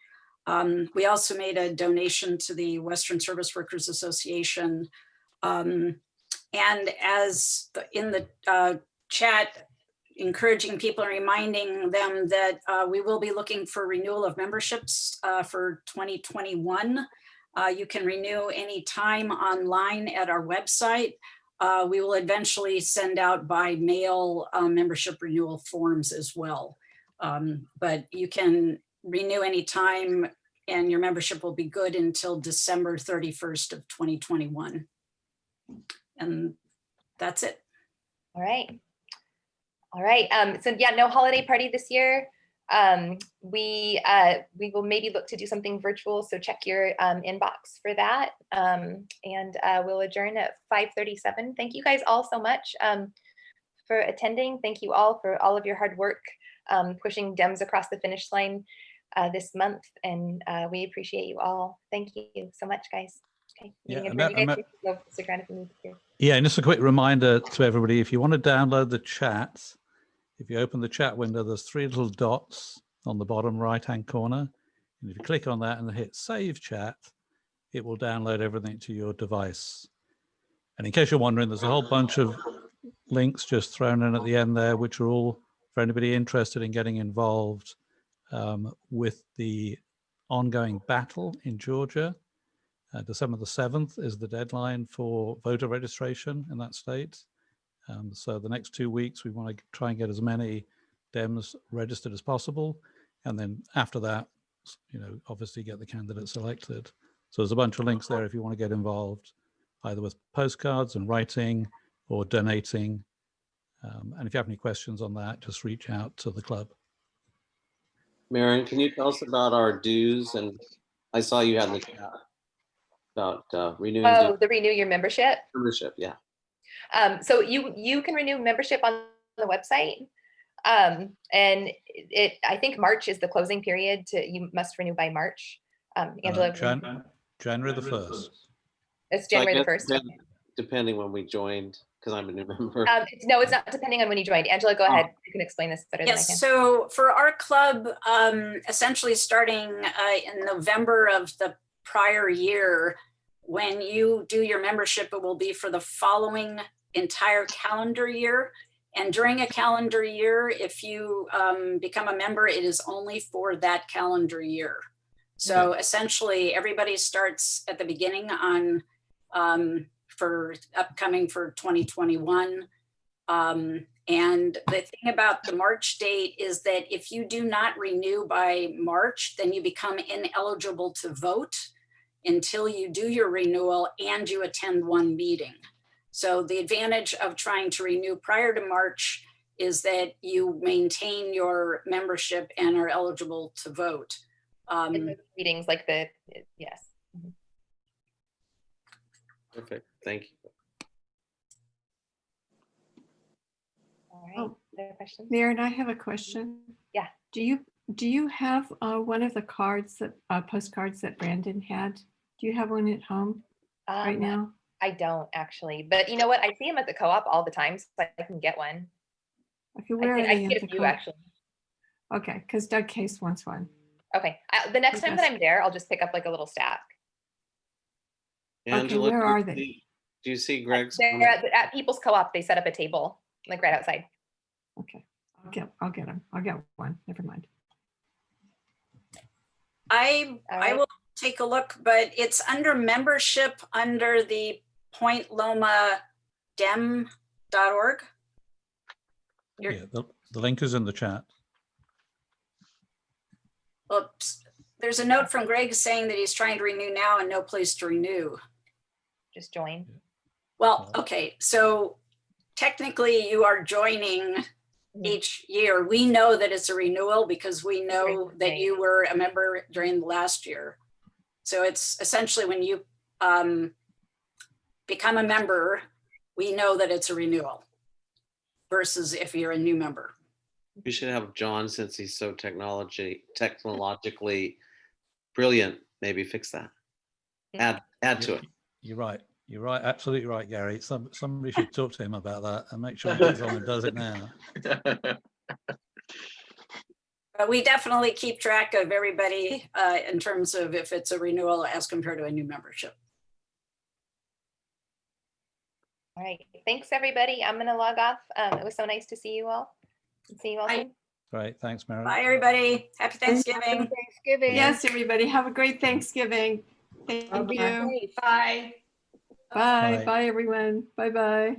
Um, we also made a donation to the Western Service Workers Association. Um, and as the, in the uh, chat, encouraging people and reminding them that uh, we will be looking for renewal of memberships uh, for 2021. Uh, you can renew any time online at our website. Uh, we will eventually send out by mail uh, membership renewal forms as well. Um, but you can renew any time and your membership will be good until December 31st of 2021. And that's it. All right. All right. Um, so yeah, no holiday party this year. Um, we uh, we will maybe look to do something virtual. So check your um, inbox for that. Um, and uh, we'll adjourn at 5:37. Thank you guys all so much um, for attending. Thank you all for all of your hard work um, pushing Dems across the finish line uh, this month. And uh, we appreciate you all. Thank you so much, guys. Okay. Yeah, and adjourned. that- You and guys can go stick around if you need to. Yeah, and just a quick reminder to everybody, if you want to download the chat, if you open the chat window, there's three little dots on the bottom right-hand corner. And if you click on that and hit Save Chat, it will download everything to your device. And in case you're wondering, there's a whole bunch of links just thrown in at the end there, which are all for anybody interested in getting involved um, with the ongoing battle in Georgia. Uh, December the 7th is the deadline for voter registration in that state. Um, so the next two weeks, we want to try and get as many Dems registered as possible. And then after that, you know, obviously get the candidate selected. So there's a bunch of links there if you want to get involved, either with postcards and writing or donating. Um, and if you have any questions on that, just reach out to the club. Maren, can you tell us about our dues? And I saw you had in the chat about uh, renewing Oh, the renew your membership. membership. Yeah. Um, so you you can renew membership on the website. Um, and it I think March is the closing period to you must renew by March. Um, Uh, Angela, Jan- January the 1st. it's January the first. depend- Depending when we joined, because I'm a new member. Um, it's- no, it's not depending on when you joined. Angela, go ahead. You can explain this better than I Yes, can. so for our club, um, essentially starting uh, in November of the prior year, when you do your membership, it will be for the following entire calendar year. And during a calendar year, if you um, become a member, it is only for that calendar year. So essentially, everybody starts at the beginning on um, for upcoming for 2021. Um, and the thing about the March date is that if you do not renew by March, then you become ineligible to vote until you do your renewal and you attend one meeting. So the advantage of trying to renew prior to March is that you maintain your membership and are eligible to vote. Um, meetings like the yes. Perfect. Thank you. All right. Oh. Other questions? Maren, I have a question. Yeah. Do you, do you have uh, one of the cards that, uh, postcards that Brandon had? Do you have one at home right Um, now? I don't actually, but you know what? I see them at the co-op all the time, so I can get one. Okay, I where can, are I they can at get the a few co-op? actually. Okay, because Doug Case wants one. Okay, I, the next time that. I'm there, I'll just pick up like a little stack. Angela, where are they? see- Do you see Greg's? They're at, at People's Co-op. They set up a table like right outside. Okay, I'll get, I'll get them. I'll get one. Never mind. I, All I will take a look, but it's under membership under the Point Loma You're- Yeah, the, the link is in the chat. Oops, there's a note from Greg saying that he's trying to renew now and no place to renew. Just join. Well, okay, so technically you are joining Mhm. each year. We know that it's a renewal because we know Right, that right. you were a member during the last year. So it's essentially when you um, become a member, we know that it's a renewal versus if you're a new member. We should have John, since he's so technology, technologically brilliant, maybe fix that. Add, add to it. You're right. You're right. Absolutely right, Gary. Some, somebody should talk to him about that and make sure he gets on and does it now. But we definitely keep track of everybody uh, in terms of if it's a renewal as compared to a new membership. All right. Thanks, everybody. I'm gonna log off. Um, it was so nice to see you all. See you all soon. Great. Thanks, Mary. Bye, everybody. Happy Thanksgiving. Thanksgiving. Yes, everybody, have a great Thanksgiving. Thank Bye-bye. you. Bye. Bye, Bye. bye, everyone. Bye-bye.